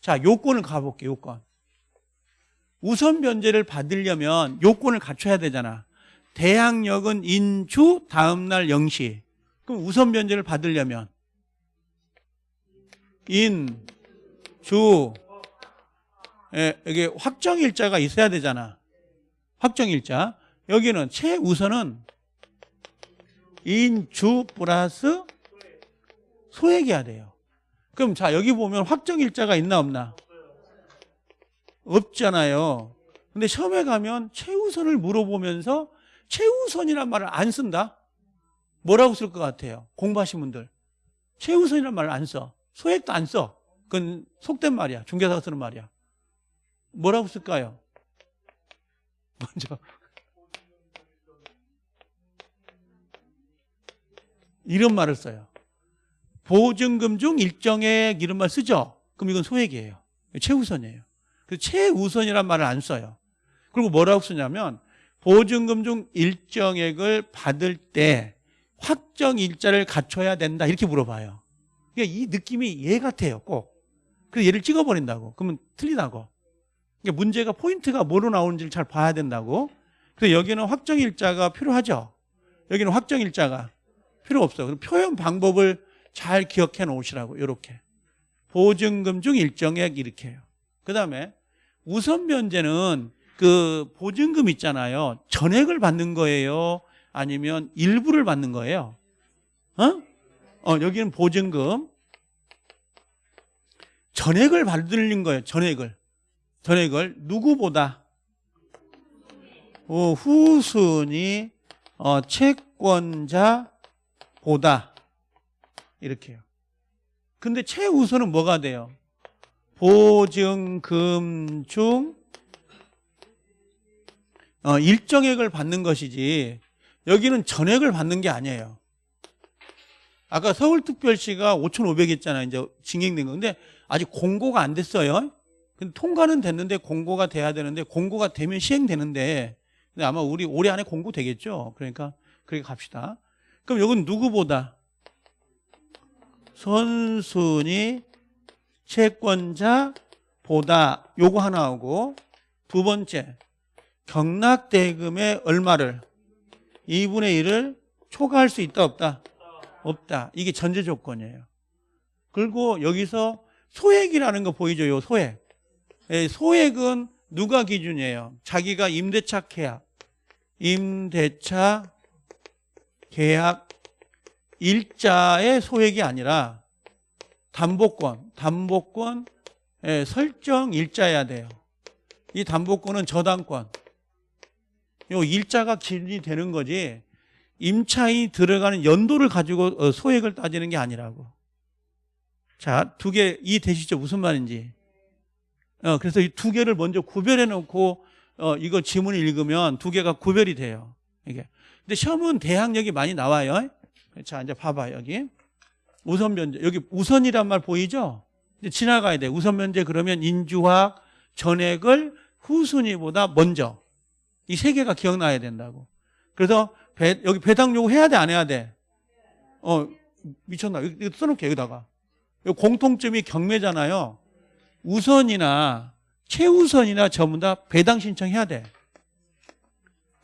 자, 요건을 가볼게요. 요건. 우선 변제를 받으려면 요건을 갖춰야 되잖아. 대항력은 인주 다음날 0시. 그럼 우선 변제를 받으려면 인, 주, 예, 여기 확정일자가 있어야 되잖아. 확정일자. 여기는 최우선은 인주 플러스 소액이어야 돼요. 그럼 자, 여기 보면 확정일자가 있나 없나? 없잖아요. 근데 시험에 가면 최우선을 물어보면서 최우선이란 말을 안 쓴다? 뭐라고 쓸 것 같아요? 공부하신 분들. 최우선이란 말을 안 써. 소액도 안 써. 그건 속된 말이야. 중개사가 쓰는 말이야. 뭐라고 쓸까요? [laughs] 먼저. 이런 말을 써요. 보증금 중 일정액 이런 말 쓰죠? 그럼 이건 소액이에요. 최우선이에요. 그 최우선이란 말을 안 써요. 그리고 뭐라고 쓰냐면 보증금 중 일정액을 받을 때 확정 일자를 갖춰야 된다 이렇게 물어봐요. 그러니까 이 느낌이 얘 같아요. 꼭. 그래서 얘를 찍어버린다고. 그러면 틀리다고. 그러니까 문제가 포인트가 뭐로 나오는지를 잘 봐야 된다고. 그래서 여기는 확정 일자가 필요하죠. 여기는 확정 일자가 필요 없어. 그럼 표현 방법을 잘 기억해 놓으시라고. 이렇게. 보증금 중 일정액 이렇게 해요. 그 다음에 우선 변제는 그 보증금 있잖아요. 전액을 받는 거예요. 아니면 일부를 받는 거예요. 어? 어, 여기는 보증금. 전액을 받는 거예요. 전액을. 전액을 누구보다 어, 후순위 어, 채권자 보다 이렇게요. 근데 최우선은 뭐가 돼요? 보증금 중 어, 일정액을 받는 것이지 여기는 전액을 받는 게 아니에요. 아까 서울특별시가 5,500 했잖아요. 이제 진행된 건데 아직 공고가 안 됐어요. 근데 통과는 됐는데 공고가 돼야 되는데 공고가 되면 시행되는데 근데 아마 우리 올해 안에 공고 되겠죠. 그러니까 그렇게 갑시다. 그럼 여기는 누구보다 선순위 채권자보다 요거 하나 하고 두 번째 경락대금의 얼마를 2분의 1을 초과할 수 있다 없다? 없다. 이게 전제 조건이에요. 그리고 여기서 소액이라는 거 보이죠? 요 소액. 예, 소액은 누가 기준이에요? 자기가 임대차 계약, 임대차 계약 일자의 소액이 아니라 담보권, 담보권 예, 설정 일자여야 돼요. 이 담보권은 저당권. 요 일자가 기준이 되는 거지 임차인이 들어가는 연도를 가지고 어, 소액을 따지는 게 아니라고. 자, 두 개 이해되시죠? 무슨 말인지. 어, 그래서 이 두 개를 먼저 구별해 놓고 어, 이거 지문을 읽으면 두 개가 구별이 돼요. 이게. 근데 시험은 대항력이 많이 나와요. 자, 이제 봐봐 여기. 우선 변제. 여기 우선이란 말 보이죠? 지나가야 돼. 우선 면제 그러면 인주학 전액을 후순위보다 먼저 이 세 개가 기억나야 된다고. 그래서 배, 여기 배당 요구 해야 돼 안 해야 돼? 어 미쳤나? 이거 써놓게 여기다가. 이 공통점이 경매잖아요. 우선이나 최우선이나 전부 다 배당 신청해야 돼.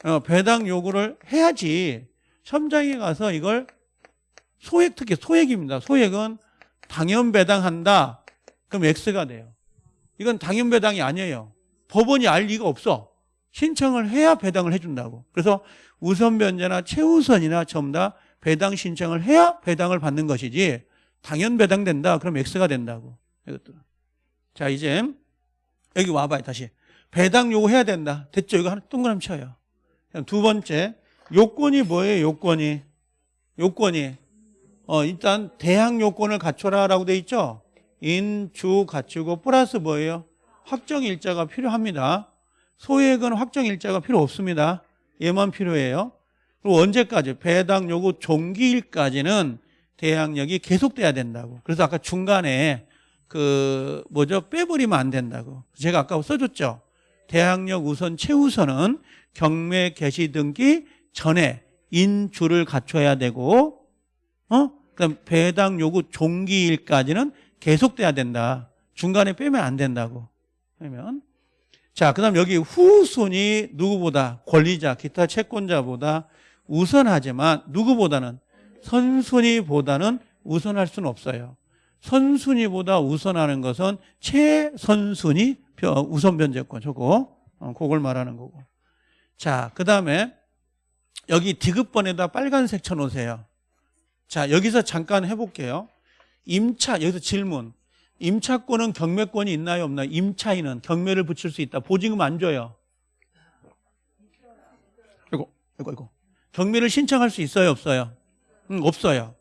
어, 배당 요구를 해야지 현장에 가서 이걸 소액 특히 소액입니다. 소액은 당연 배당한다. 그럼 X가 돼요. 이건 당연 배당이 아니에요. 법원이 알 리가 없어. 신청을 해야 배당을 해준다고. 그래서 우선 변제나 최우선이나 전부 다 배당 신청을 해야 배당을 받는 것이지 당연 배당된다. 그럼 X가 된다고. 이것도. 자 이제 여기 와봐요 다시. 배당 요구해야 된다. 됐죠? 이거 하나 동그라미 쳐요. 두 번째 요건이 뭐예요? 요건이 요건이 어 일단 대항 요건을 갖춰라라고 돼 있죠. 인 주 갖추고 플러스 뭐예요? 확정 일자가 필요합니다. 소액은 확정 일자가 필요 없습니다. 얘만 필요해요. 그리고 언제까지 배당 요구 종기일까지는 대항력이 계속돼야 된다고. 그래서 아까 중간에 그 뭐죠 빼버리면 안 된다고. 제가 아까 써줬죠. 대항력 우선 최우선은 경매 개시 등기 전에 인주를 갖춰야 되고, 어? 그다음 배당 요구 종기일까지는 계속돼야 된다. 중간에 빼면 안 된다고. 그러면 자, 그다음 여기 후순위 누구보다 권리자, 기타 채권자보다 우선하지만 누구보다는 선순위보다는 우선할 수는 없어요. 선순위보다 우선하는 것은 최선순위 우선 변제권 저거 어, 그걸 말하는 거고. 자, 그 다음에 여기 디귿번에다 빨간색 쳐놓으세요. 자, 여기서 잠깐 해볼게요. 임차 여기서 질문. 임차권은 경매권이 있나요 없나요? 임차인은 경매를 붙일 수 있다. 보증금 안 줘요. 이거 이거 이거. 경매를 신청할 수 있어요 없어요? 음, 없어요.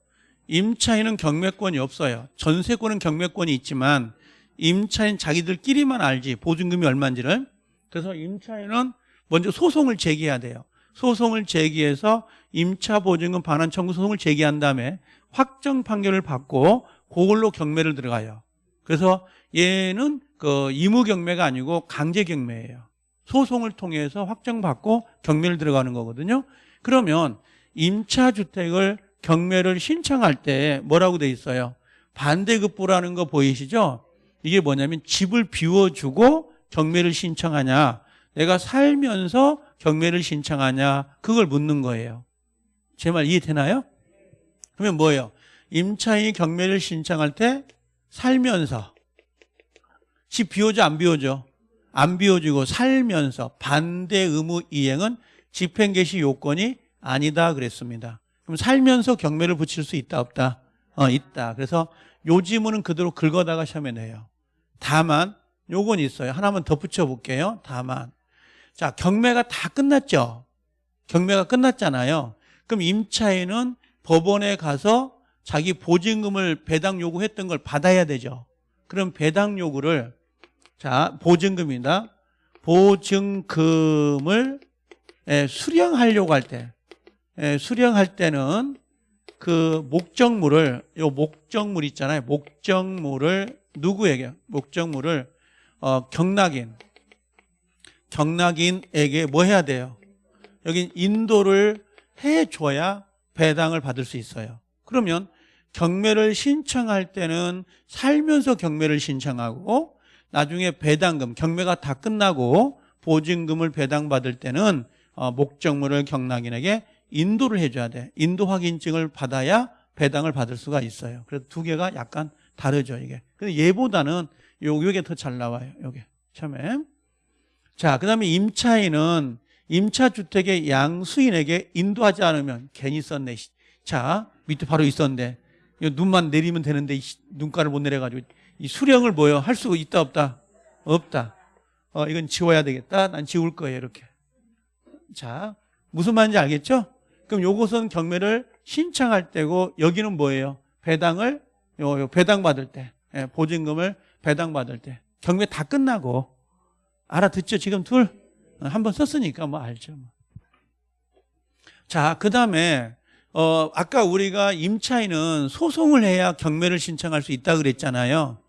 임차인은 경매권이 없어요. 전세권은 경매권이 있지만 임차인 자기들끼리만 알지 보증금이 얼마인지를. 그래서 임차인은 먼저 소송을 제기해야 돼요. 소송을 제기해서 임차 보증금 반환 청구 소송을 제기한 다음에 확정 판결을 받고 그걸로 경매를 들어가요. 그래서 얘는 그 의무 경매가 아니고 강제 경매예요. 소송을 통해서 확정받고 경매를 들어가는 거거든요. 그러면 임차 주택을 경매를 신청할 때 뭐라고 돼 있어요? 반대급부라는 거 보이시죠? 이게 뭐냐면 집을 비워주고 경매를 신청하냐 내가 살면서 경매를 신청하냐 그걸 묻는 거예요. 제 말 이해되나요? 그러면 뭐예요? 임차인이 경매를 신청할 때 살면서 집 비워줘 안 비워줘? 안 비워주고 살면서 반대 의무 이행은 집행 개시 요건이 아니다 그랬습니다. 그럼 살면서 경매를 붙일 수 있다 없다? 어 있다. 그래서 요 지문은 그대로 긁어다가 시험에 내요. 다만 요건 있어요. 하나만 덧붙여 볼게요. 다만 자 경매가 다 끝났죠. 경매가 끝났잖아요. 그럼 임차인은 법원에 가서 자기 보증금을 배당 요구했던 걸 받아야 되죠. 그럼 배당 요구를 자 보증금이다. 보증금을 예, 수령하려고 할 때, 예, 수령할 때는 그 목적물을 요 목적물 있잖아요. 목적물을 누구에게? 목적물을 어, 경락인 경락인에게 뭐 해야 돼요? 여기 인도를 해줘야 배당을 받을 수 있어요. 그러면 경매를 신청할 때는 살면서 경매를 신청하고 나중에 배당금, 경매가 다 끝나고 보증금을 배당받을 때는 어, 목적물을 경락인에게 인도를 해줘야 돼. 인도 확인증을 받아야 배당을 받을 수가 있어요. 그래서 두 개가 약간 다르죠, 이게. 근데 얘보다는 요, 요게 더 잘 나와요, 요게. 처음에. 자, 그 다음에 임차인은 임차주택의 양수인에게 인도하지 않으면 괜히 썼네. 자, 밑에 바로 있었는데, 눈만 내리면 되는데, 눈가를 못 내려가지고, 이 수령을 뭐요? 할 수가 있다, 없다? 없다. 어, 이건 지워야 되겠다. 난 지울 거예요, 이렇게. 자, 무슨 말인지 알겠죠? 그럼 요것은 경매를 신청할 때고, 여기는 뭐예요? 배당을, 요, 요 배당 받을 때, 예, 보증금을 배당 받을 때. 경매 다 끝나고, 알아듣죠? 지금 둘? 어, 한번 썼으니까 뭐 알죠. 뭐. 자, 그 다음에, 어, 아까 우리가 임차인은 소송을 해야 경매를 신청할 수 있다 그랬잖아요.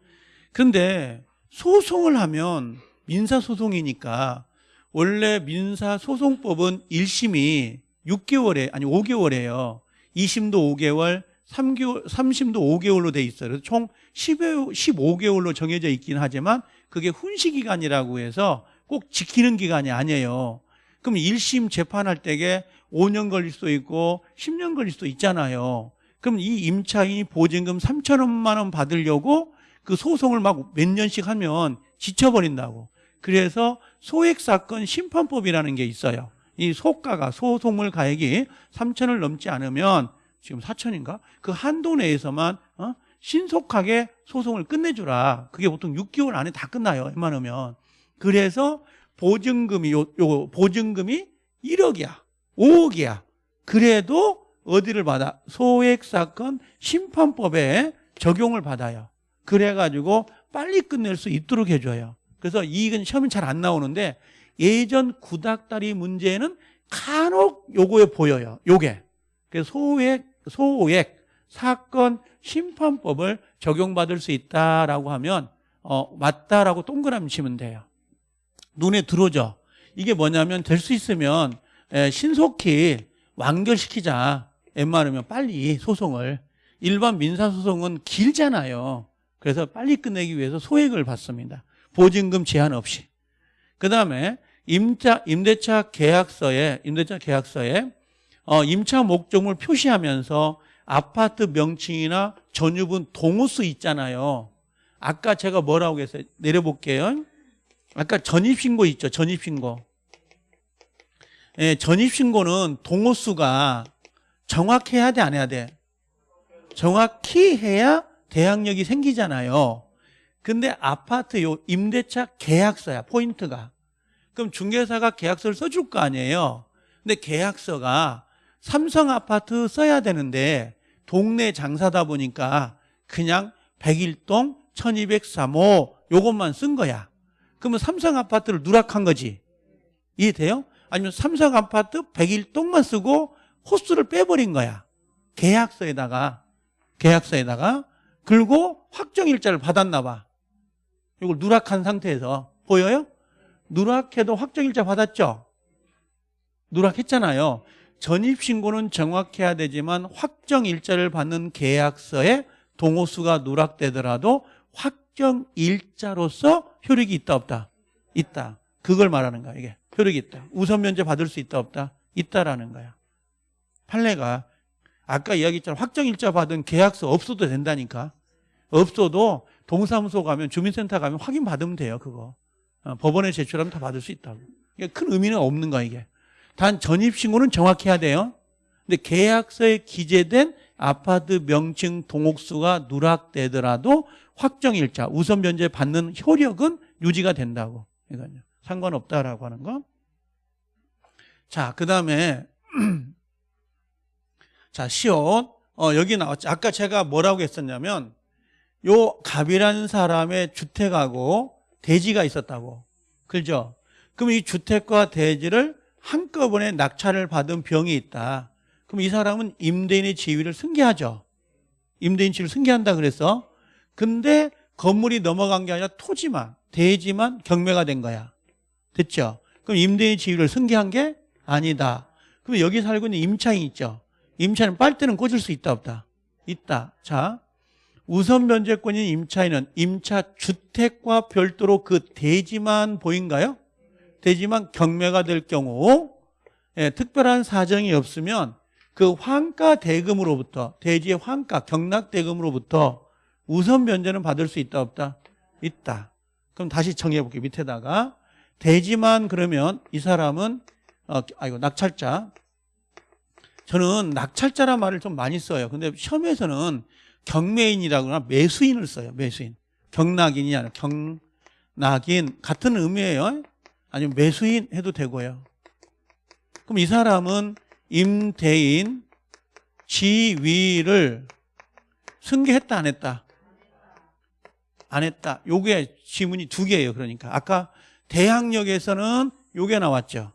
근데 소송을 하면 민사소송이니까 원래 민사소송법은 1심이 6개월에 아니 5개월이에요. 2심도 5개월, 3개월, 3심도 5개월로 돼 있어요. 그래서 총 10여, 15개월로 정해져 있긴 하지만 그게 훈시 기간이라고 해서 꼭 지키는 기간이 아니에요. 그럼 1심 재판할 때에 5년 걸릴 수도 있고 10년 걸릴 수도 있잖아요. 그럼 이 임차인이 보증금 3천원만 원 받으려고 그 소송을 막 몇 년씩 하면 지쳐버린다고. 그래서 소액사건 심판법이라는 게 있어요. 이 소가가 소송물 가액이 3천을 넘지 않으면 지금 4천인가? 그 한도 내에서만 어? 신속하게 소송을 끝내주라. 그게 보통 6개월 안에 다 끝나요. 웬만하면. 그래서 보증금이 요, 요 보증금이 1억이야. 5억이야. 그래도 어디를 받아? 소액 사건 심판법에 적용을 받아요. 그래 가지고 빨리 끝낼 수 있도록 해 줘요. 그래서 이익은 시험은 잘 안 나오는데 예전 구닥다리 문제는 간혹 요거에 보여요. 요게. 그래서 소액, 소액 사건 심판법을 적용받을 수 있다라고 하면 어, 맞다라고 동그라미 치면 돼요. 눈에 들어오죠. 이게 뭐냐면 될 수 있으면 에, 신속히 완결시키자. 웬만하면 빨리 소송을. 일반 민사소송은 길잖아요. 그래서 빨리 끝내기 위해서 소액을 받습니다. 보증금 제한 없이. 그 다음에 임차, 임대차 계약서에, 임대차 계약서에 어, 임차 목적물 표시하면서 아파트 명칭이나 전유분 동호수 있잖아요. 아까 제가 뭐라고 했어요? 내려볼게요. 아까 전입신고 있죠. 전입신고. 예, 전입신고는 동호수가 정확해야 돼, 안 해야 돼? 정확히 해야 대항력이 생기잖아요. 근데 아파트 요 임대차 계약서야, 포인트가. 그럼 중개사가 계약서를 써줄 거 아니에요. 근데 계약서가 삼성 아파트 써야 되는데 동네 장사다 보니까 그냥 101동 1203호 요것만 쓴 거야. 그러면 삼성 아파트를 누락한 거지. 이해돼요? 아니면 삼성 아파트 101동만 쓰고 호수를 빼버린 거야. 계약서에다가 계약서에다가 그리고 확정일자를 받았나 봐. 이걸 누락한 상태에서 보여요? 누락해도 확정일자 받았죠? 누락했잖아요. 전입신고는 정확해야 되지만 확정 일자를 받는 계약서에 동호수가 누락되더라도 확정 일자로서 효력이 있다 없다? 있다. 그걸 말하는 거야 이게. 효력이 있다. 우선 면제 받을 수 있다 없다? 있다라는 거야. 판례가 아까 이야기했잖아. 확정 일자 받은 계약서 없어도 된다니까. 없어도 동사무소 가면 주민센터 가면 확인 받으면 돼요 그거. 어, 법원에 제출하면 다 받을 수 있다고. 이게 큰 의미는 없는 거야 이게. 단 전입신고는 정확해야 돼요. 근데 계약서에 기재된 아파트 명칭 동옥수가 누락되더라도 확정일자 우선 변제 받는 효력은 유지가 된다고. 이거요. 상관없다라고 하는 거. 자, 그 다음에 [clears throat] 자 시옷 어, 여기 나왔죠. 아까 제가 뭐라고 했었냐면 요 갑이라는 사람의 주택하고 대지가 있었다고. 그죠? 그럼 이 주택과 대지를 한꺼번에 낙찰을 받은 병이 있다. 그럼 이 사람은 임대인의 지위를 승계하죠. 임대인 지위를 승계한다 그래서. 근데 건물이 넘어간 게 아니라 토지만, 대지만 경매가 된 거야. 됐죠? 그럼 임대인 지위를 승계한 게 아니다. 그럼 여기 살고 있는 임차인 있죠? 임차인 빨대는 꽂을 수 있다 없다? 있다. 자, 우선 변제권인 임차인은 임차 주택과 별도로 그 대지만 보인가요? 대지만 경매가 될 경우 예, 특별한 사정이 없으면 그 환가 대금으로부터 대지의 환가 경락 대금으로부터 우선 변제는 받을 수 있다 없다? 있다. 그럼 다시 정해 볼게요. 밑에다가 대지만 그러면 이 사람은 어, 아이고 낙찰자 저는 낙찰자란 말을 좀 많이 써요. 근데 시험에서는 경매인이라거나 매수인을 써요. 매수인. 경락인이 아니라 경락인 같은 의미예요. 아니면 매수인 해도 되고요. 그럼 이 사람은 임대인 지위를 승계했다 안 했다? 안 했다. 요게 지문이 두 개예요. 그러니까 아까 대항력에서는 요게 나왔죠.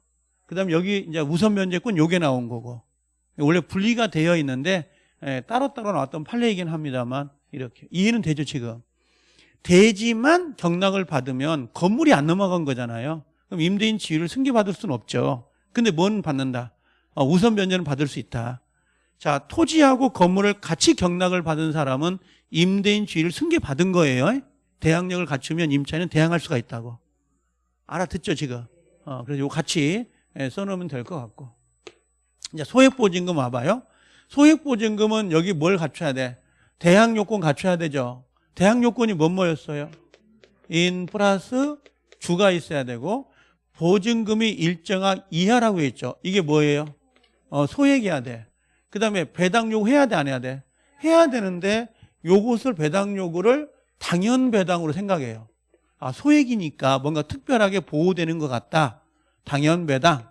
그다음 여기 이제 우선 면제권 요게 나온 거고 원래 분리가 되어 있는데 예, 따로 따로 나왔던 판례이긴 합니다만 이렇게 이해는 되죠 지금 대지만 경락을 받으면 건물이 안 넘어간 거잖아요. 그럼 임대인 지위를 승계받을 수는 없죠. 근데 뭔 받는다? 어, 우선 변제는 받을 수 있다. 자, 토지하고 건물을 같이 경락을 받은 사람은 임대인 지위를 승계받은 거예요. 대항력을 갖추면 임차인은 대항할 수가 있다고. 알아듣죠, 지금? 어, 그래서 이거 같이 예, 써놓으면 될 것 같고. 이제 소액보증금 와봐요. 소액보증금은 여기 뭘 갖춰야 돼? 대항 요건 갖춰야 되죠. 대항 요건이 뭔 뭐였어요? 인 플러스 주가 있어야 되고 보증금이 일정한 이하라고 했죠. 이게 뭐예요? 어, 소액이어야 돼. 그 다음에 배당 요구 해야 돼, 안 해야 돼? 해야 되는데 요것을 배당 요구를 당연 배당으로 생각해요. 아, 소액이니까 뭔가 특별하게 보호되는 것 같다. 당연 배당.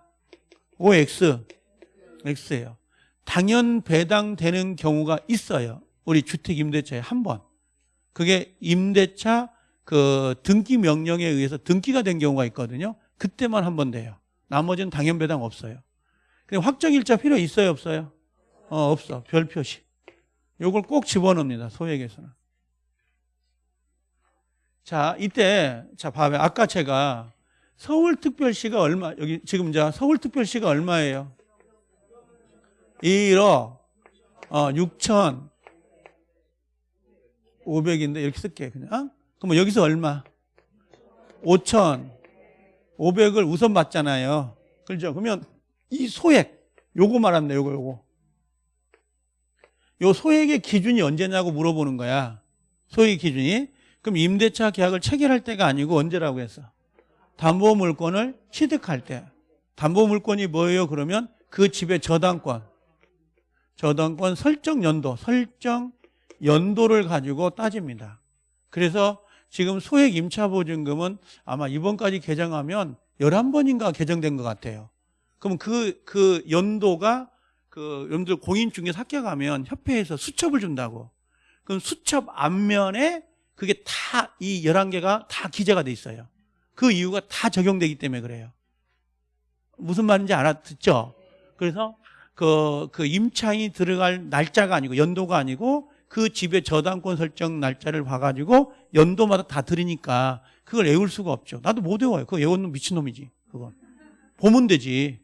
OX. X예요. 당연 배당되는 경우가 있어요. 우리 주택 임대차에 한 번. 그게 임대차 그 등기 명령에 의해서 등기가 된 경우가 있거든요. 그때만 한 번 돼요. 나머지는 당연 배당 없어요. 근데 확정일자 필요 있어요, 없어요? 어, 없어. 별 표시. 요걸 꼭 집어넣습니다. 소액에서는. 자, 이때 자, 봐봐요. 아까 제가 서울특별시가 얼마 여기 지금 이제 서울특별시가 얼마예요? 1억 어, 6천 500인데 이렇게 쓸게 그냥. 그러면 여기서 얼마? 5천 500을 우선 받잖아요. 그렇죠? 그러면 이 소액 요거 말합니다. 요거 요거. 요 소액의 기준이 언제냐고 물어보는 거야. 소액 기준이. 그럼 임대차 계약을 체결할 때가 아니고 언제라고 했어? 담보물건을 취득할 때. 담보물건이 뭐예요? 그러면 그 집의 저당권. 저당권 설정 연도, 설정 연도를 가지고 따집니다. 그래서 지금 소액 임차보증금은 아마 이번까지 개정하면 11번인가 개정된 것 같아요. 그럼 그, 그 연도가 그 여러분들 공인중개사 가면 협회에서 수첩을 준다고. 그럼 수첩 앞면에 그게 다 이 11개가 다 기재가 돼 있어요. 그 이유가 다 적용되기 때문에 그래요. 무슨 말인지 알아듣죠? 그래서 그, 그 임차인이 들어갈 날짜가 아니고 연도가 아니고 그 집의 저당권 설정 날짜를 봐가지고 연도마다 다 들으니까 그걸 외울 수가 없죠. 나도 못 외워요. 그거 외우는 미친놈이지. 그건. 보면 되지.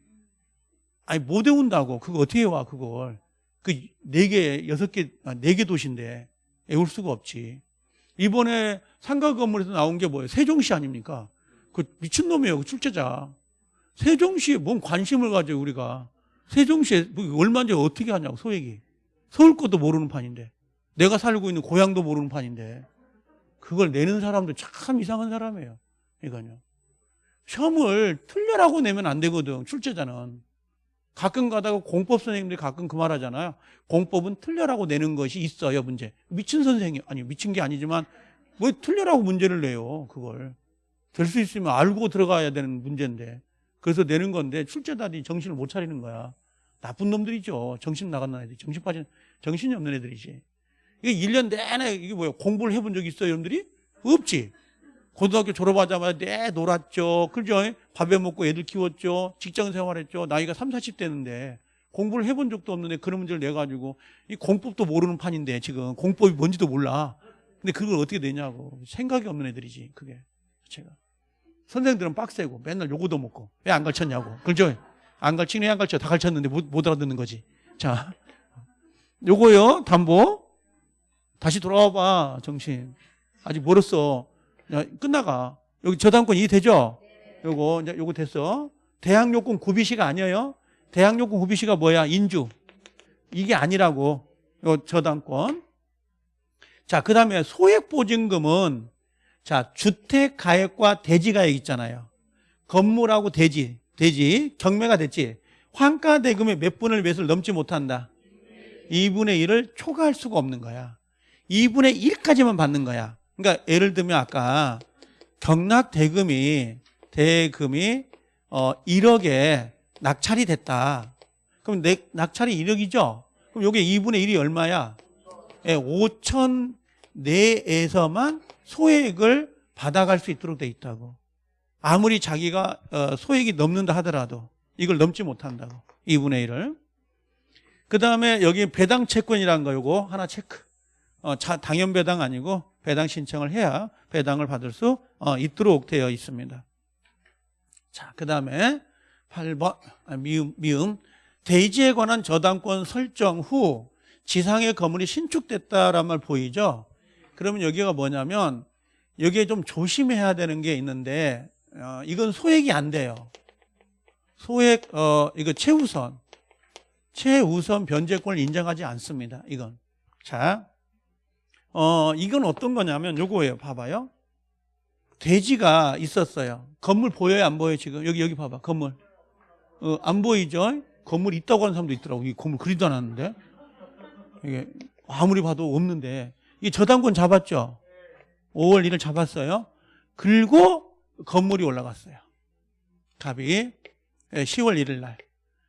아니, 못 외운다고. 그거 어떻게 외워, 그걸. 그 네 개, 여섯 개, 아, 네개 도시인데 외울 수가 없지. 이번에 상가 건물에서 나온 게 뭐예요? 세종시 아닙니까? 그 미친놈이에요. 그 출제자. 세종시에 뭔 관심을 가져요, 우리가. 세종시에 뭐 얼마인지 어떻게 하냐고, 소액이. 서울 것도 모르는 판인데. 내가 살고 있는 고향도 모르는 판인데 그걸 내는 사람도 참 이상한 사람이에요. 이거요. 시험을 틀려라고 내면 안 되거든. 출제자는. 가끔 가다가 공법 선생님들이 가끔 그 말 하잖아요. 공법은 틀려라고 내는 것이 있어요, 문제. 미친 선생님, 아니, 미친 게 아니지만, 왜 틀려라고 문제를 내요, 그걸. 될 수 있으면 알고 들어가야 되는 문제인데. 그래서 내는 건데, 출제자들이 정신을 못 차리는 거야. 나쁜 놈들이죠. 정신 나간 애들이. 정신 빠진, 정신이 없는 애들이지. 이게 1년 내내 이게 뭐야? 공부를 해본 적 있어요 여러분들이? 없지? 고등학교 졸업하자마자 내 놀았죠. 그죠? 밥에 먹고 애들 키웠죠. 직장 생활했죠. 나이가 3, 40대는데 공부를 해본 적도 없는데 그런 문제를 내 가지고 이 공법도 모르는 판인데 지금. 공법이 뭔지도 몰라. 근데 그걸 어떻게 내냐고. 생각이 없는 애들이지 그게. 제가. 선생들은 빡세고 맨날 요거도 먹고 왜 안 가르쳤냐고. 그죠? 안 가르치네 안 가르쳐. 다 가르쳤는데 못, 못 알아듣는 거지. 자. 요거요 담보 다시 돌아와 봐, 정신. 아직 멀었어. 야, 끝나가. 여기 저당권 이해되죠? 요거, 이제 요거 됐어. 대항요건 구비시가 아니에요. 대항요건 구비시가 뭐야? 인주. 이게 아니라고. 요 저당권. 자, 그 다음에 소액보증금은 자, 주택가액과 대지가액 있잖아요. 건물하고 대지, 대지, 경매가 됐지. 환가대금의 몇 분을 몇을 넘지 못한다. 2분의 1을 초과할 수가 없는 거야. 2분의 1까지만 받는 거야. 그러니까 예를 들면 아까 경락 대금이 대금이 어 1억에 낙찰이 됐다. 그럼 내 낙찰이 1억이죠? 그럼 요게 2분의 1이 얼마야? 예, 5천 내에서만 소액을 받아갈 수 있도록 돼 있다고. 아무리 자기가 어, 소액이 넘는다 하더라도 이걸 넘지 못한다고. 2분의 1을. 그 다음에 여기 배당 채권이라는 거 요거 하나 체크. 어, 자, 당연 배당 아니고 배당 신청을 해야 배당을 받을 수 어, 있도록 되어 있습니다. 자, 그 다음에 8번 아, 미음, 미음 대지에 관한 저당권 설정 후 지상의 건물이 신축됐다란 말 보이죠? 그러면 여기가 뭐냐면 여기에 좀 조심해야 되는 게 있는데 어, 이건 소액이 안 돼요. 소액 어 이거 최우선 최우선 변제권을 인정하지 않습니다. 이건 자, 어 이건 어떤 거냐면 요거예요. 봐봐요. 돼지가 있었어요. 건물 보여요, 안 보여요? 지금 여기 여기 봐봐. 건물 어, 안 보이죠? 건물 있다고 하는 사람도 있더라고. 이 건물 그리도 않았는데 이게 아무리 봐도 없는데 이 저당권 잡았죠. 5월 1일 잡았어요. 그리고 건물이 올라갔어요. 값이 10월 1일 날.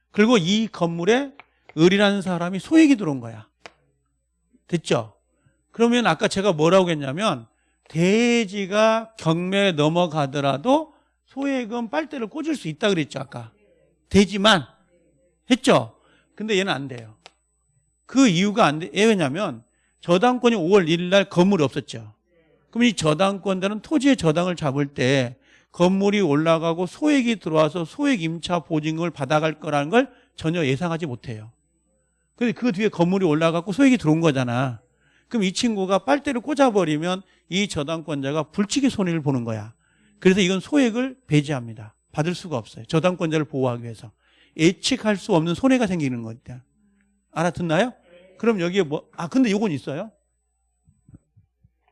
그리고 이 건물에 을이라는 사람이 소액이 들어온 거야. 됐죠? 그러면 아까 제가 뭐라고 했냐면 대지가 경매에 넘어가더라도 소액은 빨대를 꽂을 수 있다 그랬죠 아까 되지만 했죠 근데 얘는 안 돼요 그 이유가 안 돼. 왜냐면 저당권이 5월 1일 날 건물이 없었죠 그럼 이 저당권자는 토지의 저당을 잡을 때 건물이 올라가고 소액이 들어와서 소액 임차 보증금을 받아갈 거라는 걸 전혀 예상하지 못해요. 근데 그 뒤에 건물이 올라가고 소액이 들어온 거잖아. 그럼 이 친구가 빨대를 꽂아버리면 이 저당권자가 불치기 손해를 보는 거야. 그래서 이건 소액을 배제합니다. 받을 수가 없어요. 저당권자를 보호하기 위해서. 예측할 수 없는 손해가 생기는 거니까. 알아듣나요? 그럼 여기에 뭐, 아, 근데 요건 있어요?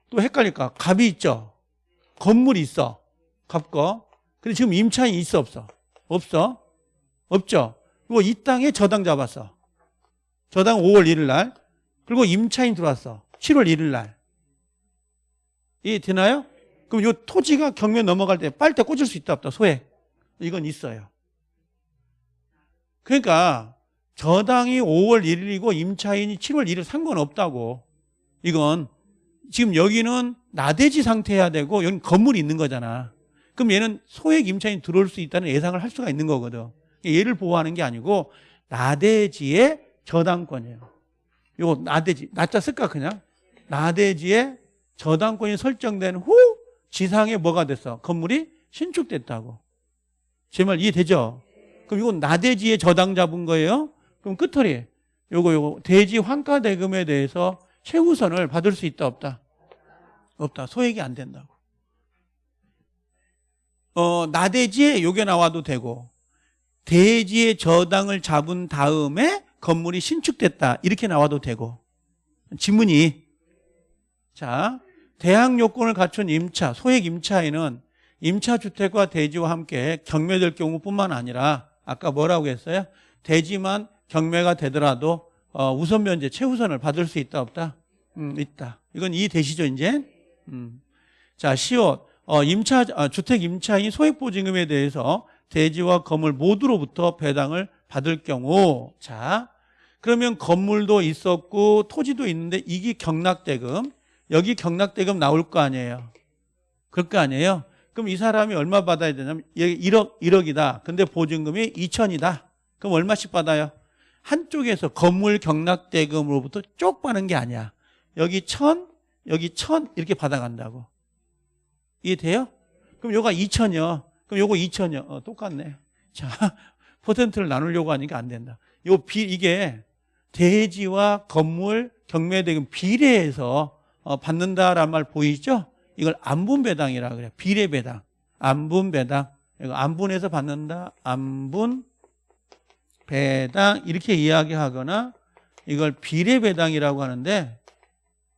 또 헷갈릴까? 갑이 있죠? 건물이 있어. 갑거. 근데 지금 임차인이 있어, 없어? 없어? 없죠? 그리고 이 땅에 저당 잡았어. 저당 5월 1일 날. 그리고 임차인 들어왔어. 7월 1일 날. 이 되나요? 그럼 이 토지가 경매 넘어갈 때 빨대 꽂을 수 있다 없다 소액 이건 있어요. 그러니까 저당이 5월 1일이고 임차인이 7월 1일 상관없다고 이건 지금 여기는 나대지 상태여야 되고 여기는 건물이 있는 거잖아. 그럼 얘는 소액 임차인 들어올 수 있다는 예상을 할 수가 있는 거거든. 얘를 보호하는 게 아니고 나대지의 저당권이에요. 요거 나대지 나자 쓸까 그냥 나대지의 저당권이 설정된 후 지상에 뭐가 됐어? 건물이 신축됐다고. 제 말 이해되죠? 그럼 이건 나대지의 저당 잡은 거예요? 그럼 끝털이 요거 요거 대지 환가 대금에 대해서 최우선을 받을 수 있다 없다? 없다. 소액이 안 된다고. 어, 나대지에 요게 나와도 되고 대지의 저당을 잡은 다음에 건물이 신축됐다. 이렇게 나와도 되고. 지문이 자, 대항 요건을 갖춘 임차, 소액 임차인은 임차주택과 대지와 함께 경매될 경우뿐만 아니라 아까 뭐라고 했어요? 대지만 경매가 되더라도 어, 우선 면제 최우선을 받을 수 있다 없다? 음, 있다. 이건 이해되시죠 이제? 음. 자, 시옷 어, 임차 아, 주택 임차인 소액 보증금에 대해서 대지와 건물 모두로부터 배당을 받을 경우 자 그러면 건물도 있었고 토지도 있는데 이게 경락대금 여기 경락대금 나올 거 아니에요. 그럴 거 아니에요? 그럼 이 사람이 얼마 받아야 되냐면 얘 1억 1억이다. 근데 보증금이 2천이다. 그럼 얼마씩 받아요? 한쪽에서 건물 경락대금으로부터 쪽 받는 게 아니야. 여기 천 여기 천 이렇게 받아간다고. 이해돼요? 그럼 요가 2천이요. 그럼 요거 2천이요. 어, 똑같네. 자 [laughs] 퍼센트를 나누려고 하니까 안 된다. 요 비, 이게 대지와 건물 경매대금 비례해서 어, 받는다라는 말 보이죠? 이걸 안분배당이라 그래요. 비례배당. 안분배당. 안분해서 받는다. 안분 배당 이렇게 이야기하거나 이걸 비례배당이라고 하는데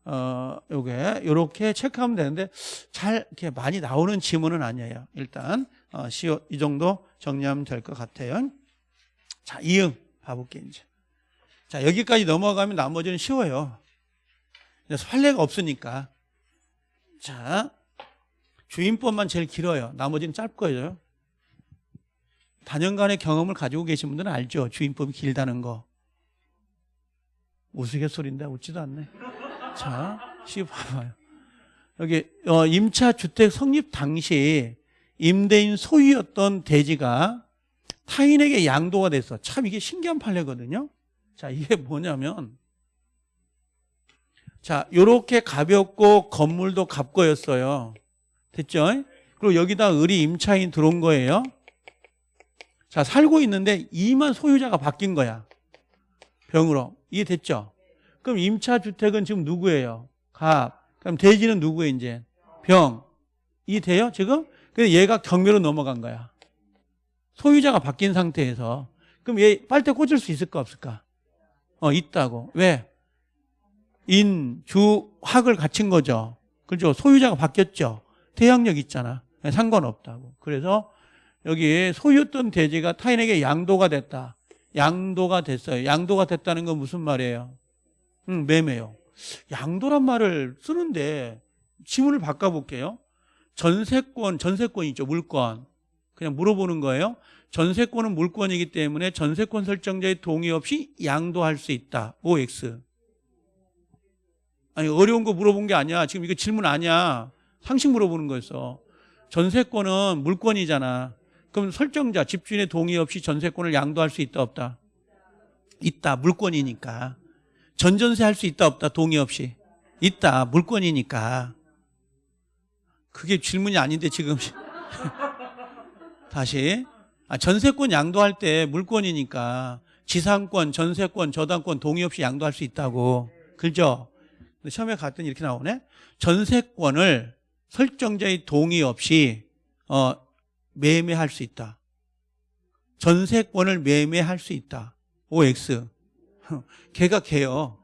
어 요게 요렇게 체크하면 되는데 잘 이렇게 많이 나오는 지문은 아니에요. 일단 어, 시오 이 정도 정리하면 될 것 같아요. 자, 이응 봐볼게 이제. 자, 여기까지 넘어가면 나머지는 쉬워요. 판례가 없으니까. 자, 주인법만 제일 길어요. 나머지는 짧고요. 다년간의 경험을 가지고 계신 분들은 알죠. 주인법이 길다는 거. 우스갯소리인데 웃지도 않네. 자, 시 봐봐요. 여기 어, 임차 주택 성립 당시 임대인 소유였던 대지가 타인에게 양도가 돼서 참 이게 신기한 판례거든요. 자, 이게 뭐냐면 자, 요렇게 가볍고 건물도 갑거였어요. 됐죠? 그리고 여기다 을이 임차인 들어온 거예요. 자, 살고 있는데 이만 소유자가 바뀐 거야. 병으로. 이해됐죠? 그럼 임차 주택은 지금 누구예요? 갑. 그럼 대지는 누구예요, 이제? 병. 이해돼요, 지금? 근데 얘가 경매로 넘어간 거야. 소유자가 바뀐 상태에서. 그럼 얘 빨대 꽂을 수 있을까, 없을까? 어, 있다고. 왜? 인, 주, 학을 갖춘 거죠. 그죠? 소유자가 바뀌었죠. 대항력 있잖아. 상관없다고. 그래서 여기 소유했던 대지가 타인에게 양도가 됐다. 양도가 됐어요. 양도가 됐다는 건 무슨 말이에요? 응, 매매요. 양도란 말을 쓰는데 지문을 바꿔볼게요. 전세권, 전세권 있죠. 물권. 그냥 물어보는 거예요. 전세권은 물권이기 때문에 전세권 설정자의 동의 없이 양도할 수 있다. OX. 아니 어려운 거 물어본 게 아니야. 지금 이거 질문 아니야. 상식 물어보는 거였어. 전세권은 물권이잖아. 그럼 설정자, 집주인의 동의 없이 전세권을 양도할 수 있다 없다? 있다. 물권이니까. 전전세 할 수 있다 없다? 동의 없이. 있다. 물권이니까. 그게 질문이 아닌데 지금 [laughs] 다시 아, 전세권 양도할 때 물권이니까 지상권, 전세권, 저당권 동의 없이 양도할 수 있다고. 그죠? 근데 시험에 갔더니 이렇게 나오네. 전세권을 설정자의 동의 없이 어, 매매할 수 있다. 전세권을 매매할 수 있다. OX. [laughs] 걔가 걔요.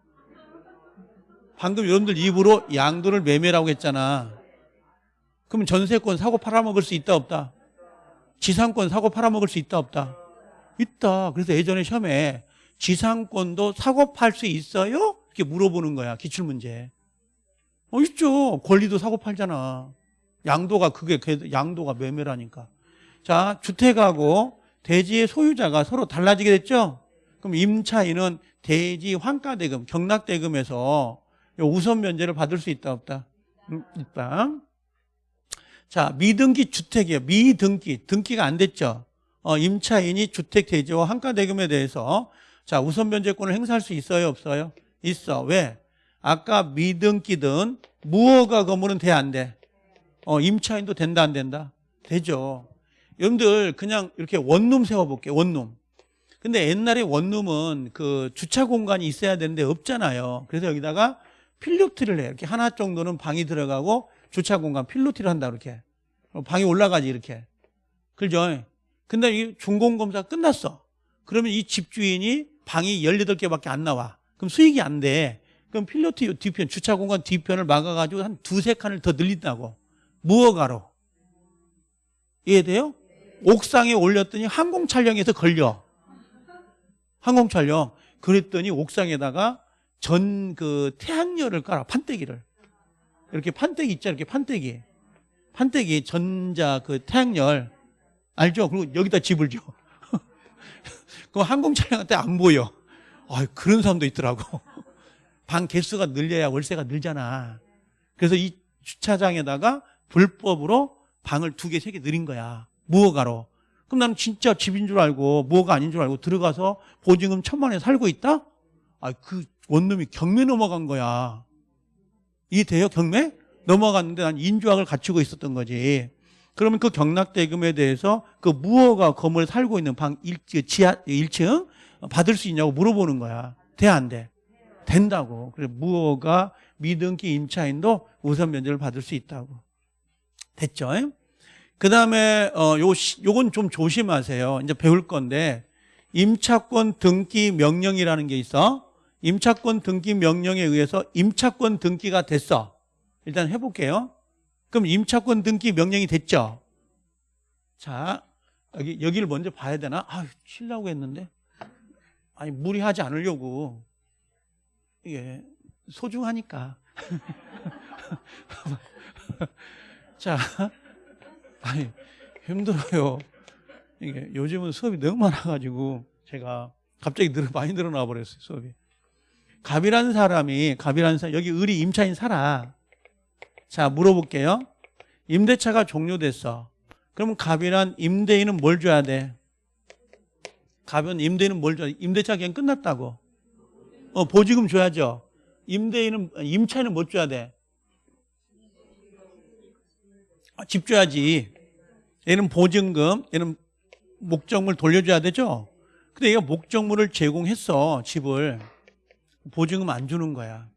방금 여러분들 입으로 양도를 매매라고 했잖아. 그럼 전세권 사고 팔아먹을 수 있다 없다? 지상권 사고 팔아먹을 수 있다 없다? 있다. 그래서 예전에 시험에 지상권도 사고 팔 수 있어요? 이렇게 물어보는 거야. 기출문제. 어, 있죠. 권리도 사고 팔잖아. 양도가 그게 그 양도가 매매라니까. 자, 주택하고 대지의 소유자가 서로 달라지게 됐죠? 그럼 임차인은 대지 환가대금, 경락대금에서 우선 면제를 받을 수 있다 없다? 음, 있다. 자, 미등기 주택이에요. 미등기. 등기가 안 됐죠. 어, 임차인이 주택 대지와 환가대금에 대해서 자, 우선 면제권을 행사할 수 있어요, 없어요? 있어. 왜? 아까 미등기든 무허가 건물은 돼, 안 돼? 어, 임차인도 된다, 안 된다? 되죠. 여러분들 그냥 이렇게 원룸 세워볼게요, 원룸. 근데 옛날에 원룸은 그 주차 공간이 있어야 되는데 없잖아요. 그래서 여기다가 필로티를 해요. 이렇게 하나 정도는 방이 들어가고 주차 공간 필로티를 한다, 이렇게. 방이 올라가지, 이렇게. 그죠? 근데 이 준공검사 끝났어. 그러면 이 집주인이 방이 18개밖에 안 나와. 그럼 수익이 안 돼. 그럼 필로티 뒤편, 주차 공간 뒤편을 막아가지고 한 두세 칸을 더 늘린다고. 무허가로. 이해돼요? 옥상에 올렸더니 항공 촬영에서 걸려. 항공 촬영. 그랬더니 옥상에다가 전 그 태양열을 깔아, 판때기를. 이렇게 판때기 있죠, 이렇게 판때기. 판때기, 전자 그 태양열. 알죠? 그리고 여기다 집을 줘. [laughs] 그럼 항공 촬영할 때안 보여. 아, 그런 사람도 있더라고. [laughs] 방 개수가 늘려야 월세가 늘잖아. 그래서 이 주차장에다가 불법으로 방을 두 개, 세 개 늘린 거야. 무허가로. 그럼 나는 진짜 집인 줄 알고 무허가 아닌 줄 알고 들어가서 보증금 천만 원에 살고 있다? 아, 그 원룸이 경매 넘어간 거야. 이해돼요? 경매? 넘어갔는데 난 인조학을 갖추고 있었던 거지. 그러면 그 경락대금에 대해서 그 무허가 건물에 살고 있는 방 1, 지하 1층 받을 수 있냐고 물어보는 거야. 돼, 안 돼? 된다고. 그래, 무허가 미등기 임차인도 우선 면제를 받을 수 있다고. 됐죠? 그 다음에, 어, 요, 요건 좀 조심하세요. 이제 배울 건데, 임차권 등기 명령이라는 게 있어. 임차권 등기 명령에 의해서 임차권 등기가 됐어. 일단 해볼게요. 그럼 임차권 등기 명령이 됐죠? 자, 여기, 여기를 먼저 봐야 되나? 아, 치려고 했는데. 아니, 무리하지 않으려고. 이게 소중하니까. [laughs] 자, 아니, 힘들어요. 이게 요즘은 수업이 너무 많아가지고 제가 갑자기 늘, 많이 늘어나 버렸어요, 수업이. 갑이라는 사람이, 갑이라는 사람, 여기 을이 임차인 살아. 자, 물어볼게요. 임대차가 종료됐어. 그러면 갑이란 임대인은 뭘 줘야 돼? 갑은 임대인은 뭘 돼? 임대차 그냥 끝났다고. 어, 보증금 줘야죠. 임대인은 임차인은 못 줘야 돼. 아, 집 줘야지. 얘는 보증금, 얘는 목적물 돌려줘야 되죠. 근데 얘가 목적물을 제공했어 집을 보증금 안 주는 거야.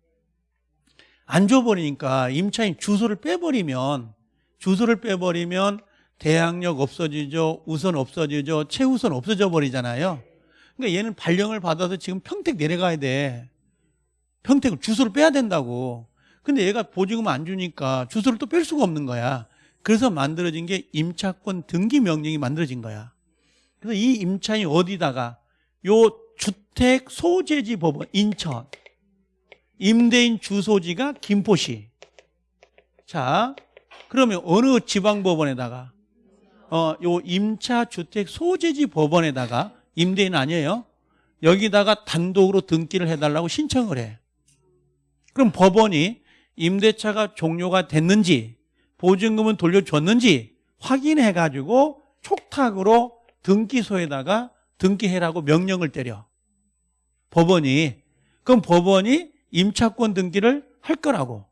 안 줘버리니까 임차인 주소를 빼버리면 주소를 빼버리면 대항력 없어지죠, 우선 없어지죠, 최우선 없어져 버리잖아요. 그러니까 얘는 발령을 받아서 지금 평택 내려가야 돼. 평택을 주소를 빼야 된다고. 근데 얘가 보증금 안 주니까 주소를 또 뺄 수가 없는 거야. 그래서 만들어진 게 임차권 등기 명령이 만들어진 거야. 그래서 이 임차인이 어디다가 요 주택 소재지 법원 인천 임대인 주소지가 김포시. 자, 그러면 어느 지방 법원에다가 어, 요 임차 주택 소재지 법원에다가 임대인 아니에요. 여기다가 단독으로 등기를 해달라고 신청을 해. 그럼 법원이 임대차가 종료가 됐는지 보증금은 돌려줬는지 확인해가지고 촉탁으로 등기소에다가 등기해라고 명령을 때려. 법원이. 그럼 법원이 임차권 등기를 할 거라고.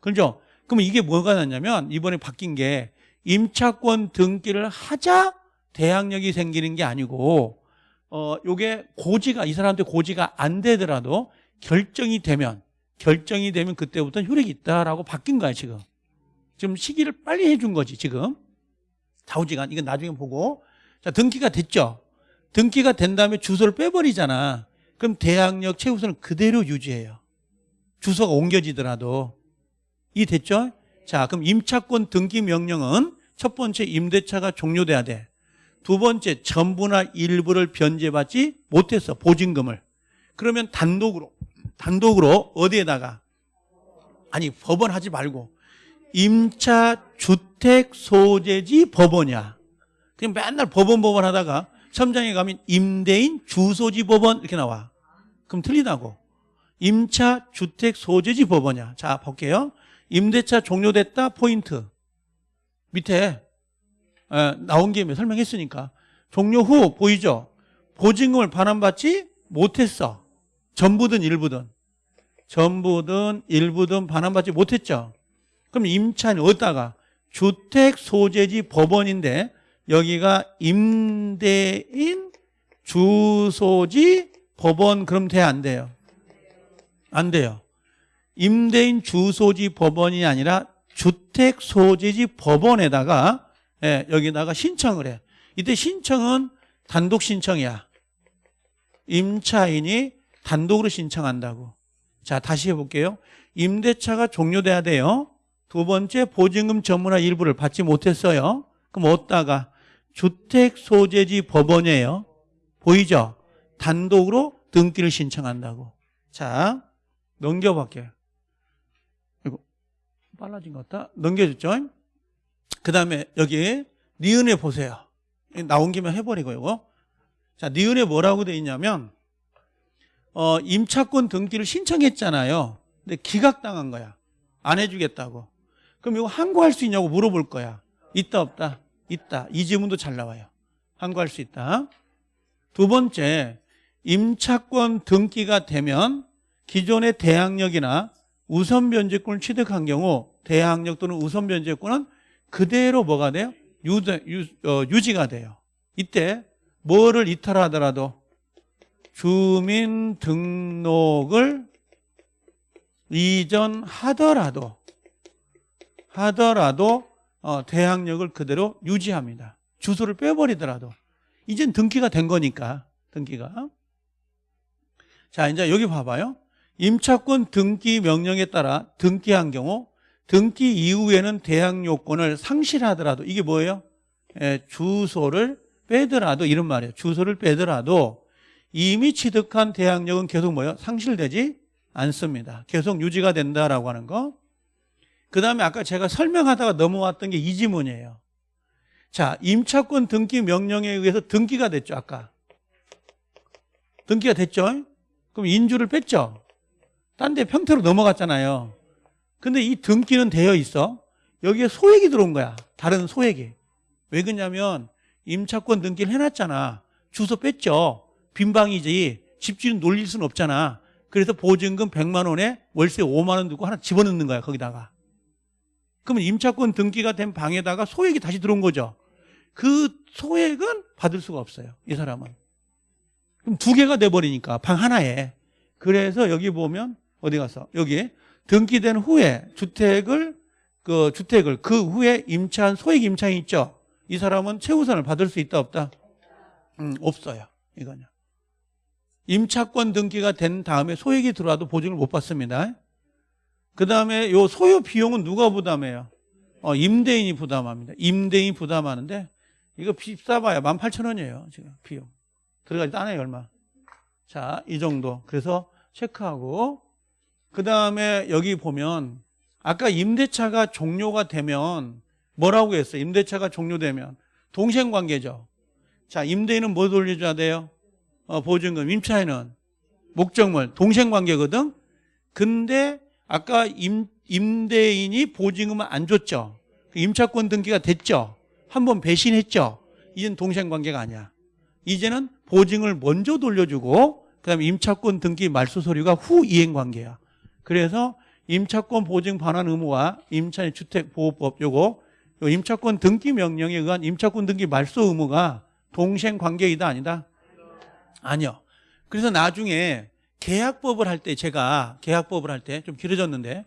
그죠? 그럼 이게 뭐가 났냐면 이번에 바뀐 게 임차권 등기를 하자 대항력이 생기는 게 아니고 어 요게 고지가 이 사람한테 고지가 안 되더라도 결정이 되면 결정이 되면 그때부터 효력이 있다라고 바뀐 거야 지금. 지금 시기를 빨리 해준 거지 지금. 좌우지간 이건 나중에 보고 자 등기가 됐죠. 등기가 된 다음에 주소를 빼버리잖아. 그럼 대항력 최우선은 그대로 유지해요. 주소가 옮겨지더라도 이 됐죠? 자, 그럼 임차권 등기 명령은 첫 번째 임대차가 종료돼야 돼. 두 번째 전부나 일부를 변제받지 못했어. 보증금을. 그러면 단독으로 단독으로 어디에다가 아니 법원 하지 말고 임차 주택 소재지 법원이야. 그냥 맨날 법원 법원 하다가 첨장에 가면 임대인 주소지 법원 이렇게 나와. 그럼 틀리다고. 임차 주택 소재지 법원이야. 자, 볼게요. 임대차 종료됐다 포인트. 밑에 에, 나온 김에 설명했으니까 종료 후 보이죠? 보증금을 반환받지 못했어. 전부든 일부든. 전부든 일부든 반환받지 못했죠. 그럼 임차인 어디다가 주택 소재지 법원인데 여기가 임대인 주소지 법원 그럼 돼 안 돼요? 안 돼요. 임대인 주소지 법원이 아니라 주택 소재지 법원에다가 예, 여기다가 신청을 해. 이때 신청은 단독 신청이야. 임차인이 단독으로 신청한다고. 자, 다시 해볼게요. 임대차가 종료돼야 돼요. 두 번째 보증금 전문화 일부를 받지 못했어요. 그럼 어디다가 주택 소재지 법원이에요. 보이죠? 단독으로 등기를 신청한다고. 자, 넘겨볼게요. 빨라진 것 같다. 넘겨줬죠? 그 다음에 여기 니은에 보세요. 나온 김에 해버리고 이거. 자, 니은에 뭐라고 돼 있냐면 어, 임차권 등기를 신청했잖아요. 근데 기각당한 거야. 안 해주겠다고. 그럼 이거 항고할 수 있냐고 물어볼 거야. 있다 없다? 있다. 이 질문도 잘 나와요. 항고할 수 있다. 두 번째, 임차권 등기가 되면 기존의 대항력이나 우선 변제권을 취득한 경우 대항력 또는 우선 변제권은 그대로 뭐가 돼요? 유, 유, 어, 유지가 돼요. 이때 뭐를 이탈하더라도 주민등록을 이전하더라도 하더라도 어, 대항력을 그대로 유지합니다. 주소를 빼버리더라도 이젠 등기가 된 거니까 등기가 자 이제 여기 봐봐요. 임차권 등기 명령에 따라 등기한 경우 등기 이후에는 대항 요건을 상실하더라도 이게 뭐예요? 예, 주소를 빼더라도 이런 말이에요. 주소를 빼더라도 이미 취득한 대항력은 계속 뭐예요? 상실되지 않습니다. 계속 유지가 된다라고 하는 거. 그 다음에 아까 제가 설명하다가 넘어왔던 게 이 지문이에요. 자, 임차권 등기 명령에 의해서 등기가 됐죠, 아까. 등기가 됐죠? 그럼 인주를 뺐죠? 딴 데 평택으로 넘어갔잖아요. 근데 이 등기는 되어 있어. 여기에 소액이 들어온 거야. 다른 소액이. 왜 그러냐면 임차권 등기를 해놨잖아. 주소 뺐죠. 빈방이지. 집주인 놀릴 수는 없잖아. 그래서 보증금 100만 원에 월세 5만 원 두고 하나 집어넣는 거야 거기다가. 그러면 임차권 등기가 된 방에다가 소액이 다시 들어온 거죠. 그 소액은 받을 수가 없어요. 이 사람은. 그럼 두 개가 돼버리니까 방 하나에. 그래서 여기 보면 어디 가서 여기 등기된 후에 주택을 그 주택을 그 후에 임차한 소액 임차인 있죠. 이 사람은 최우선을 받을 수 있다 없다? 음, 없어요. 이거는. 임차권 등기가 된 다음에 소액이 들어와도 보증을 못 받습니다. 그 다음에 요 소요 비용은 누가 부담해요? 어, 임대인이 부담합니다. 임대인이 부담하는데 이거 비싸봐야 18,000원이에요. 지금 비용. 들어가지도 않아요. 얼마. 자, 이 정도. 그래서 체크하고 그 다음에 여기 보면 아까 임대차가 종료가 되면 뭐라고 했어요? 임대차가 종료되면 동생 관계죠. 자, 임대인은 뭐 돌려줘야 돼요? 어, 보증금. 임차인은 목적물. 동생 관계거든? 근데 아까 임, 임대인이 보증금을 안 줬죠. 임차권 등기가 됐죠. 한번 배신했죠. 이젠 동생 관계가 아니야. 이제는 보증을 먼저 돌려주고 그다음에 임차권 등기 말소 서류가 후 이행 관계야. 그래서 임차권 보증 반환 의무와 임차인 주택보호법 요거 요 임차권 등기 명령에 의한 임차권 등기 말소 의무가 동생 관계이다 아니다? 아니요. 그래서 나중에 계약법을 할 때 제가 계약법을 할 때 좀 길어졌는데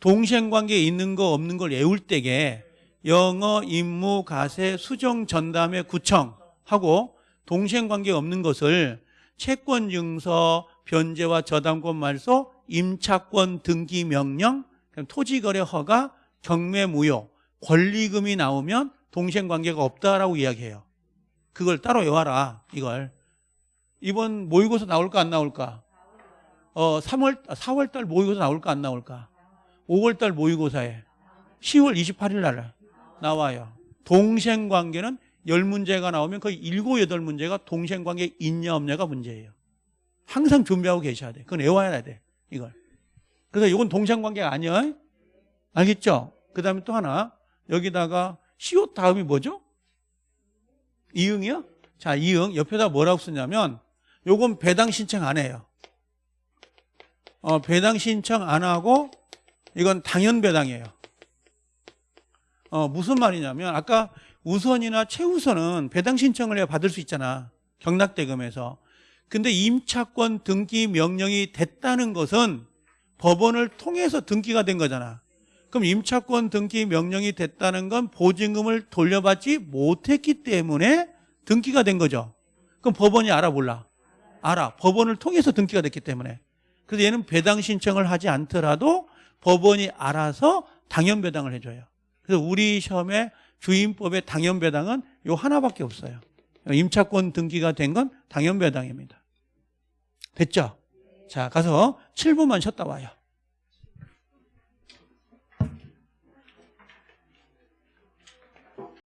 동생 관계에 있는 거 없는 걸 외울 때게 영어, 임무, 가세, 수정, 전담회, 구청 하고 동생 관계 없는 것을 채권 증서, 변제와 저당권 말소, 임차권 등기 명령, 토지거래 허가, 경매 무효, 권리금이 나오면 동생 관계가 없다라고 이야기해요. 그걸 따로 외워라. 이걸 이번 모의고사 나올까 안 나올까? 어 3월 4월 달 모의고사 나올까 안 나올까? 5월 달 모의고사에 10월 28일 날 나와요. 동생 관계는 10문제가 나오면 거의 7, 8문제가 동생 관계 있냐 없냐가 문제예요. 항상 준비하고 계셔야 돼. 그건 외워야 돼. 이걸. 그래서 이건 동생 관계가 아니야. 알겠죠? 그 다음에 또 하나 여기다가 시옷 다음이 뭐죠? 이응이요? 자, 이응 옆에다 뭐라고 쓰냐면 요건 배당 신청 안 해요. 어, 배당 신청 안 하고 이건 당연 배당이에요. 어, 무슨 말이냐면 아까 우선이나 최우선은 배당 신청을 해야 받을 수 있잖아. 경락대금에서. 근데 임차권 등기 명령이 됐다는 것은 법원을 통해서 등기가 된 거잖아. 그럼 임차권 등기 명령이 됐다는 건 보증금을 돌려받지 못했기 때문에 등기가 된 거죠. 그럼 법원이 알아 몰라? 알아. 법원을 통해서 등기가 됐기 때문에. 그래서 얘는 배당 신청을 하지 않더라도 법원이 알아서 당연 배당을 해줘요. 그래서 우리 시험에 주임법의 당연 배당은 요 하나밖에 없어요. 임차권 등기가 된 건 당연 배당입니다. 됐죠? 자, 가서 7분만 쉬었다 와요.